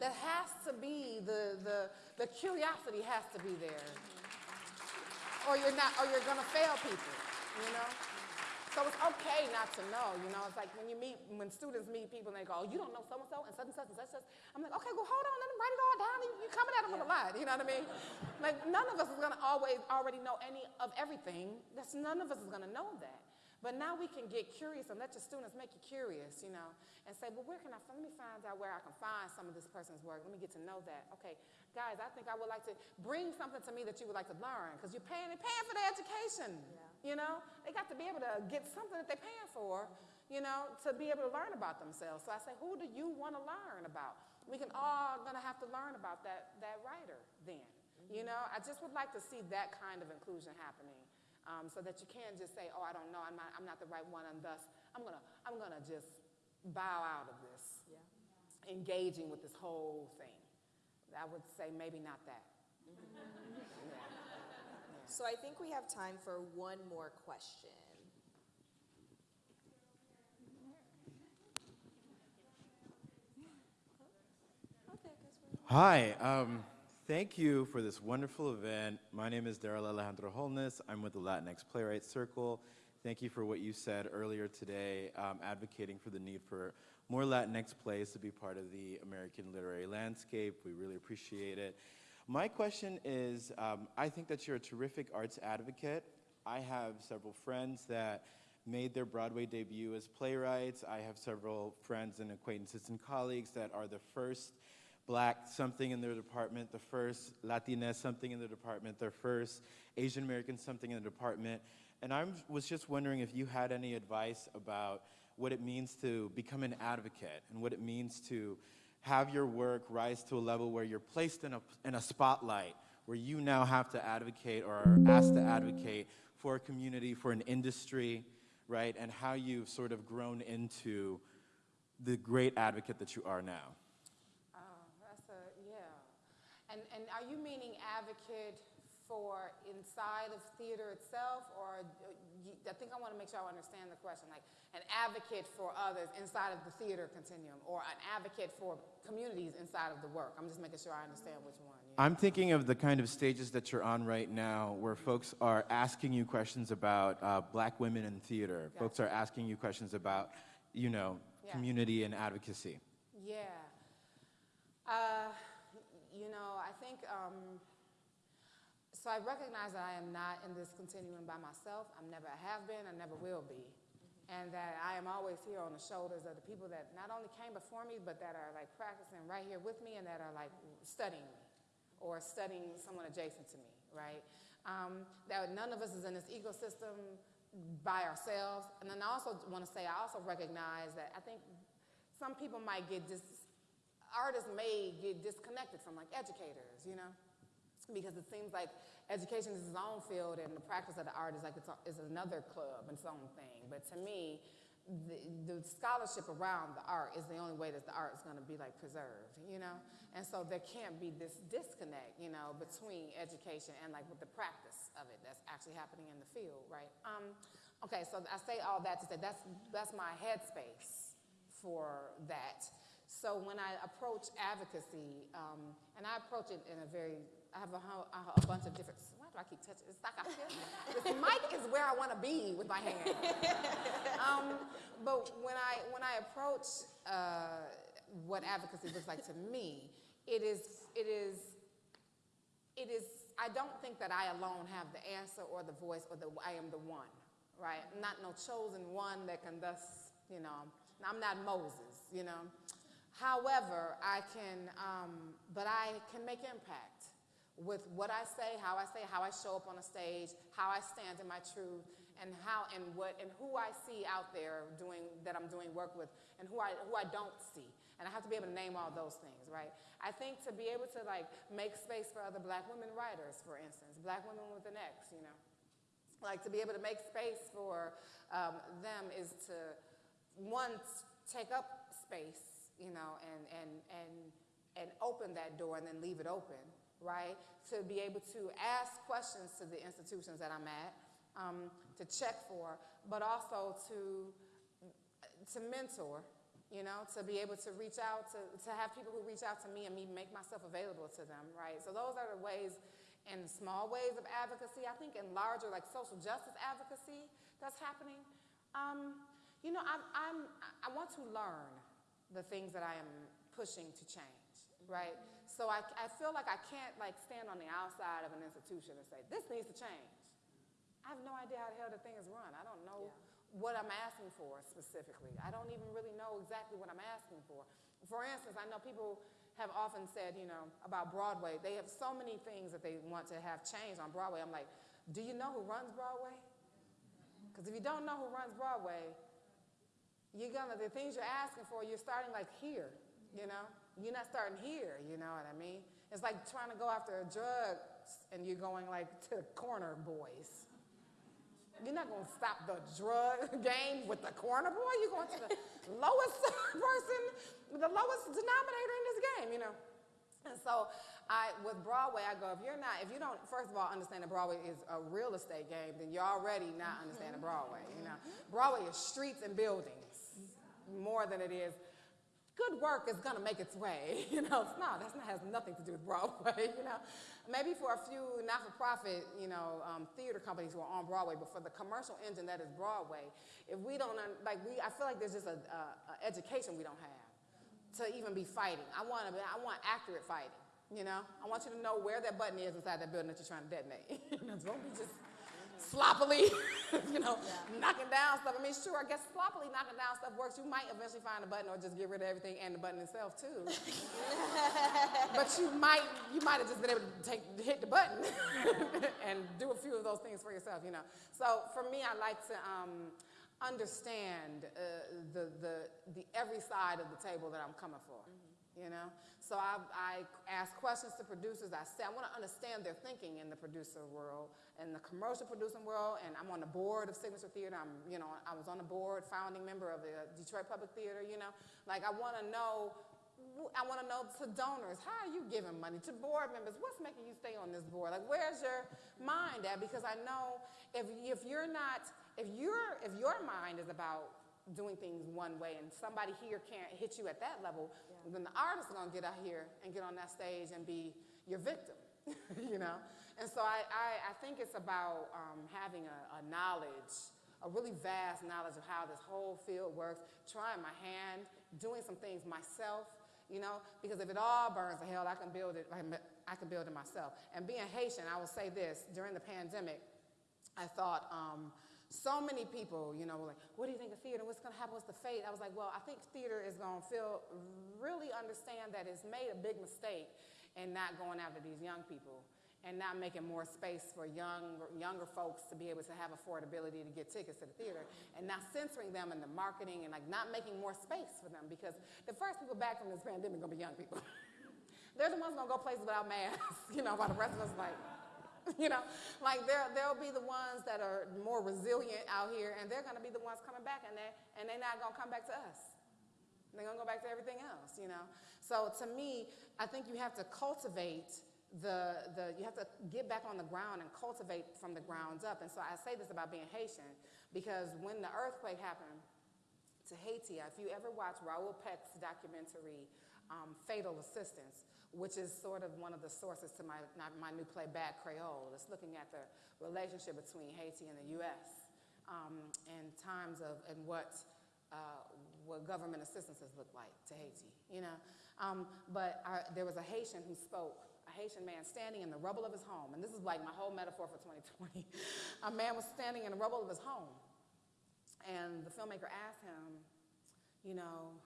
[SPEAKER 4] That has to be the the the curiosity has to be there or you're not, or you're gonna fail people, you know? So it's okay not to know, you know? It's like when you meet, when students meet people and they go, oh, you don't know so-and-so and such and such and such and such. I'm like, okay, well, hold on, let them write it all down. You- You're coming at them with a lot, you know what I mean? Like, none of us is gonna always already know any of everything. That's, none of us is gonna know that. But now we can get curious and let your students make you curious, you know, and say, well, where can I, let me find out where I can find some of this person's work. Let me get to know that. Okay, guys, I think I would like to bring something to me that you would like to learn because you're paying, they're paying for their education, you know. They got to be able to get something that they're paying for, you know, to be able to learn about themselves. So I say, who do you want to learn about? We can all gonna have to learn about that, that writer then. You mm-hmm. know, I just would like to see that kind of inclusion happening um, so that you can't just say, oh, I don't know, I'm not, I'm not the right one, and thus I'm gonna, I'm gonna just bow out of this, engaging with this whole thing. I would say maybe not that. Yeah.
[SPEAKER 3] So I think we have time for one more question. Okay, I guess we're-
[SPEAKER 9] Hi, um, thank you for this wonderful event. My name is Daryl Alejandro Holness. I'm with the Latinx Playwright Circle. Thank you for what you said earlier today, um, advocating for the need for more Latinx plays to be part of the American literary landscape. We really appreciate it. My question is, um, I think that you're a terrific arts advocate. I have several friends that made their Broadway debut as playwrights. I have several friends and acquaintances and colleagues that are the first black something in their department, the first Latina something in the department, their first Asian American something in the department. And I was just wondering if you had any advice about what it means to become an advocate and what it means to have your work rise to a level where you're placed in a, in a spotlight, where you now have to advocate or are asked to advocate for a community, for an industry, right? And how you've sort of grown into the great advocate that you are now.
[SPEAKER 4] Oh, that's a, yeah. And, and are you meaning advocate for inside of theater itself, or I think I want to make sure I understand the question, like an advocate for others inside of the theater continuum, or an advocate for communities inside of the work? I'm just making sure I understand which one. yeah.
[SPEAKER 9] I'm thinking of the kind of stages that you're on right now where folks are asking you questions about uh, black women in theater. Folks are asking you questions about, you know,
[SPEAKER 4] Yeah.
[SPEAKER 9] community and advocacy.
[SPEAKER 4] Yeah. Uh, you know, I think, um, so I recognize that I am not in this continuum by myself. I never have been, I never will be. And that I am always here on the shoulders of the people that not only came before me, but that are like practicing right here with me and that are like studying me or studying someone adjacent to me, right? Um, that none of us is in this ecosystem by ourselves. And then I also want to say, I also recognize that I think some people might get dis, artists may get disconnected from like educators, you know? Because it seems like education is its own field and the practice of the art is like it's, is another club, and its own thing. But to me, the, the scholarship around the art is the only way that the art is going to be like preserved, you know? And so there can't be this disconnect, you know, between education and like with the practice of it that's actually happening in the field, right? Um, okay, so I say all that to say that's, that's my headspace for that. So when I approach advocacy, um, and I approach it in a very, I have a, a, a bunch of different, why do I keep touching? It's like I feel, this mic is where I want to be with my hand. um, but when I, when I approach uh, what advocacy looks like to me, it is, it is it is, I don't think that I alone have the answer or the voice or the, I am the one, right? I'm not no chosen one that can thus, you know, I'm not Moses, you know. However, I can, um, but I can make impact with what I say, how I say, how I show up on a stage, how I stand in my truth, and how and what and who I see out there doing that I'm doing work with, and who I who I don't see. And I have to be able to name all those things, right? I think to be able to like make space for other black women writers, for instance, black women with an X, you know, like to be able to make space for um, them is to one take up space, you know, and and and and open that door and then leave it open, right? To be able to ask questions to the institutions that I'm at, um, to check for, but also to to mentor, you know, to be able to reach out to, to have people who reach out to me and me make myself available to them, right? So those are the ways and small ways of advocacy. I think in larger like social justice advocacy that's happening. Um, you know, I'm, I'm, I want to learn the things that I am pushing to change, right? So I, I feel like I can't like stand on the outside of an institution and say, this needs to change. I have no idea how the hell the thing is run. I don't know what I'm asking for specifically. I don't even really know exactly what I'm asking for. For instance, I know people have often said, you know, about Broadway, they have so many things that they want to have changed on Broadway. I'm like, do you know who runs Broadway? Because if you don't know who runs Broadway, you're gonna, the things you're asking for, you're starting like here, you know? You're not starting here, you know what I mean? It's like trying to go after a drug and you're going like to the corner boys. You're not going to stop the drug game with the corner boy. You're going to the lowest person, the lowest denominator in this game, you know. And so, I with Broadway, I go if you're not, if you don't, first of all, understand that Broadway is a real estate game, then you're already not understanding mm-hmm. Broadway. You know, Broadway is streets and buildings more than it is. Good work is gonna make its way, you know. It's not. That's not has nothing to do with Broadway, you know. Maybe for a few not-for-profit, you know, um, theater companies who are on Broadway, but for the commercial engine that is Broadway, if we don't like, we, I feel like there's just a, a, a education we don't have to even be fighting. I want to. I want accurate fighting. You know, I want you to know where that button is inside that building that you're trying to detonate. don't be just sloppily, you know, knocking down stuff. I mean, sure, I guess sloppily knocking down stuff works. You might eventually find a button or just get rid of everything and the button itself too. but you might, you might have just been able to take, hit the button and do a few of those things for yourself, you know. So for me, I like to um, understand uh, the, the, the every side of the table that I'm coming for, you know. So I, I ask questions to producers. I say I want to understand their thinking in the producer world, in the commercial producing world, and I'm on the board of Signature Theater. I'm, you know, I was on the board, founding member of the Detroit Public Theater. You know, like I want to know. I want to know to donors, how are you giving money to board members? What's making you stay on this board? Like, where's your mind at? Because I know if if you're not, if you're if your mind is about doing things one way and somebody here can't hit you at that level, then the artist is gonna get out here and get on that stage and be your victim, you know? And so I, I, I think it's about um, having a, a knowledge, a really vast knowledge of how this whole field works, trying my hand, doing some things myself, you know, because if it all burns to hell, I can build it, I can build it myself. And being Haitian, I will say this, during the pandemic, I thought, um, so many people, you know, were like, what do you think of theater? What's going to happen? What's the fate? I was like, well, I think theater is going to feel, really understand that it's made a big mistake in not going after these young people and not making more space for young, younger folks to be able to have affordability to get tickets to the theater and not censoring them in the marketing and like not making more space for them because the first people back from this pandemic are going to be young people. They're the ones going to go places without masks, you know, while the rest of us like, you know, like there, there'll be the ones that are more resilient out here, and they're going to be the ones coming back, and they and they're not going to come back to us. They're going to go back to everything else, you know. So to me, I think you have to cultivate the the you have to get back on the ground and cultivate from the grounds up. And so I say this about being Haitian because when the earthquake happened to Haiti, if you ever watch Raoul Peck's documentary um, Fatal Assistance, which is sort of one of the sources to my, my new play, Bad Creole. It's looking at the relationship between Haiti and the U.S. Um, in times of, and what, uh, what government assistance has looked like to Haiti, you know. Um, but I, there was a Haitian who spoke, a Haitian man standing in the rubble of his home, and this is like my whole metaphor for 2020. a man was standing in the rubble of his home, and the filmmaker asked him, you know,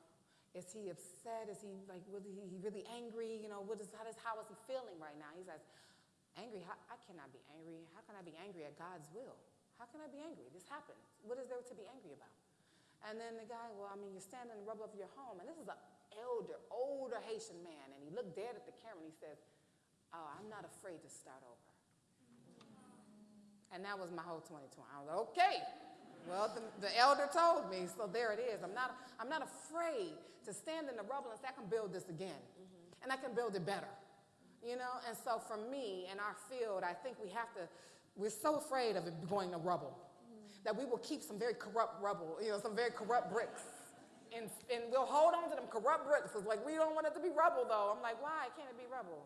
[SPEAKER 4] is he upset? Is he like really, he really angry? You know, what is, how, does, how is he feeling right now? He says, angry? How, I cannot be angry. How can I be angry at God's will? How can I be angry? This happened. What is there to be angry about? And then the guy, well, I mean, you're standing in the rubble of your home, and this is an elder, older Haitian man, and he looked dead at the camera and he says, oh, I'm not afraid to start over. And that was my whole 2020. I was like, okay, well, the, the, elder told me, so there it is. I'm not, I'm not afraid to stand in the rubble and say, I can build this again, mm-hmm. and I can build it better. You know, and so for me in our field, I think we have to, we're so afraid of it going to rubble mm-hmm. that we will keep some very corrupt rubble, you know, some very corrupt bricks. And, and we'll hold on to them corrupt bricks. It's like, we don't want it to be rubble, though. I'm like, why can't it be rubble?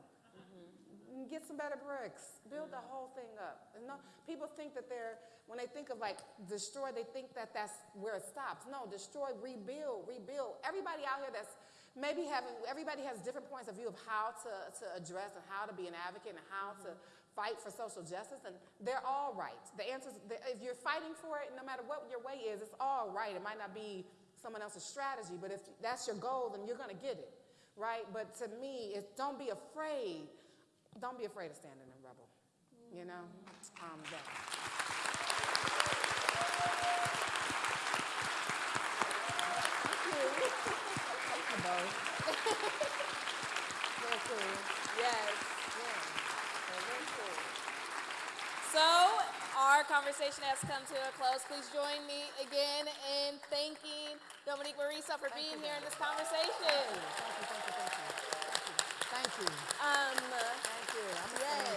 [SPEAKER 4] Get some better bricks. Build the whole thing up. And no, people think that they're, when they think of like destroy, they think that that's where it stops. No, destroy, rebuild, rebuild. Everybody out here that's maybe having, everybody has different points of view of how to, to address and how to be an advocate and how to fight for social justice, and they're all right. The answer is, if you're fighting for it, no matter what your way is, it's all right. It might not be someone else's strategy, but if that's your goal, then you're going to get it, right? But to me, it's don't be afraid don't be afraid of standing in rubble. You know? Um, that. Thank you both. very cool.
[SPEAKER 3] Yes.
[SPEAKER 4] Yeah.
[SPEAKER 3] So, our conversation has come to a close. Please join me again in thanking Dominique Morisseau for being here in this conversation.
[SPEAKER 4] Thank you, thank you, thank you. Thank you. Thank you.
[SPEAKER 3] Um, yeah.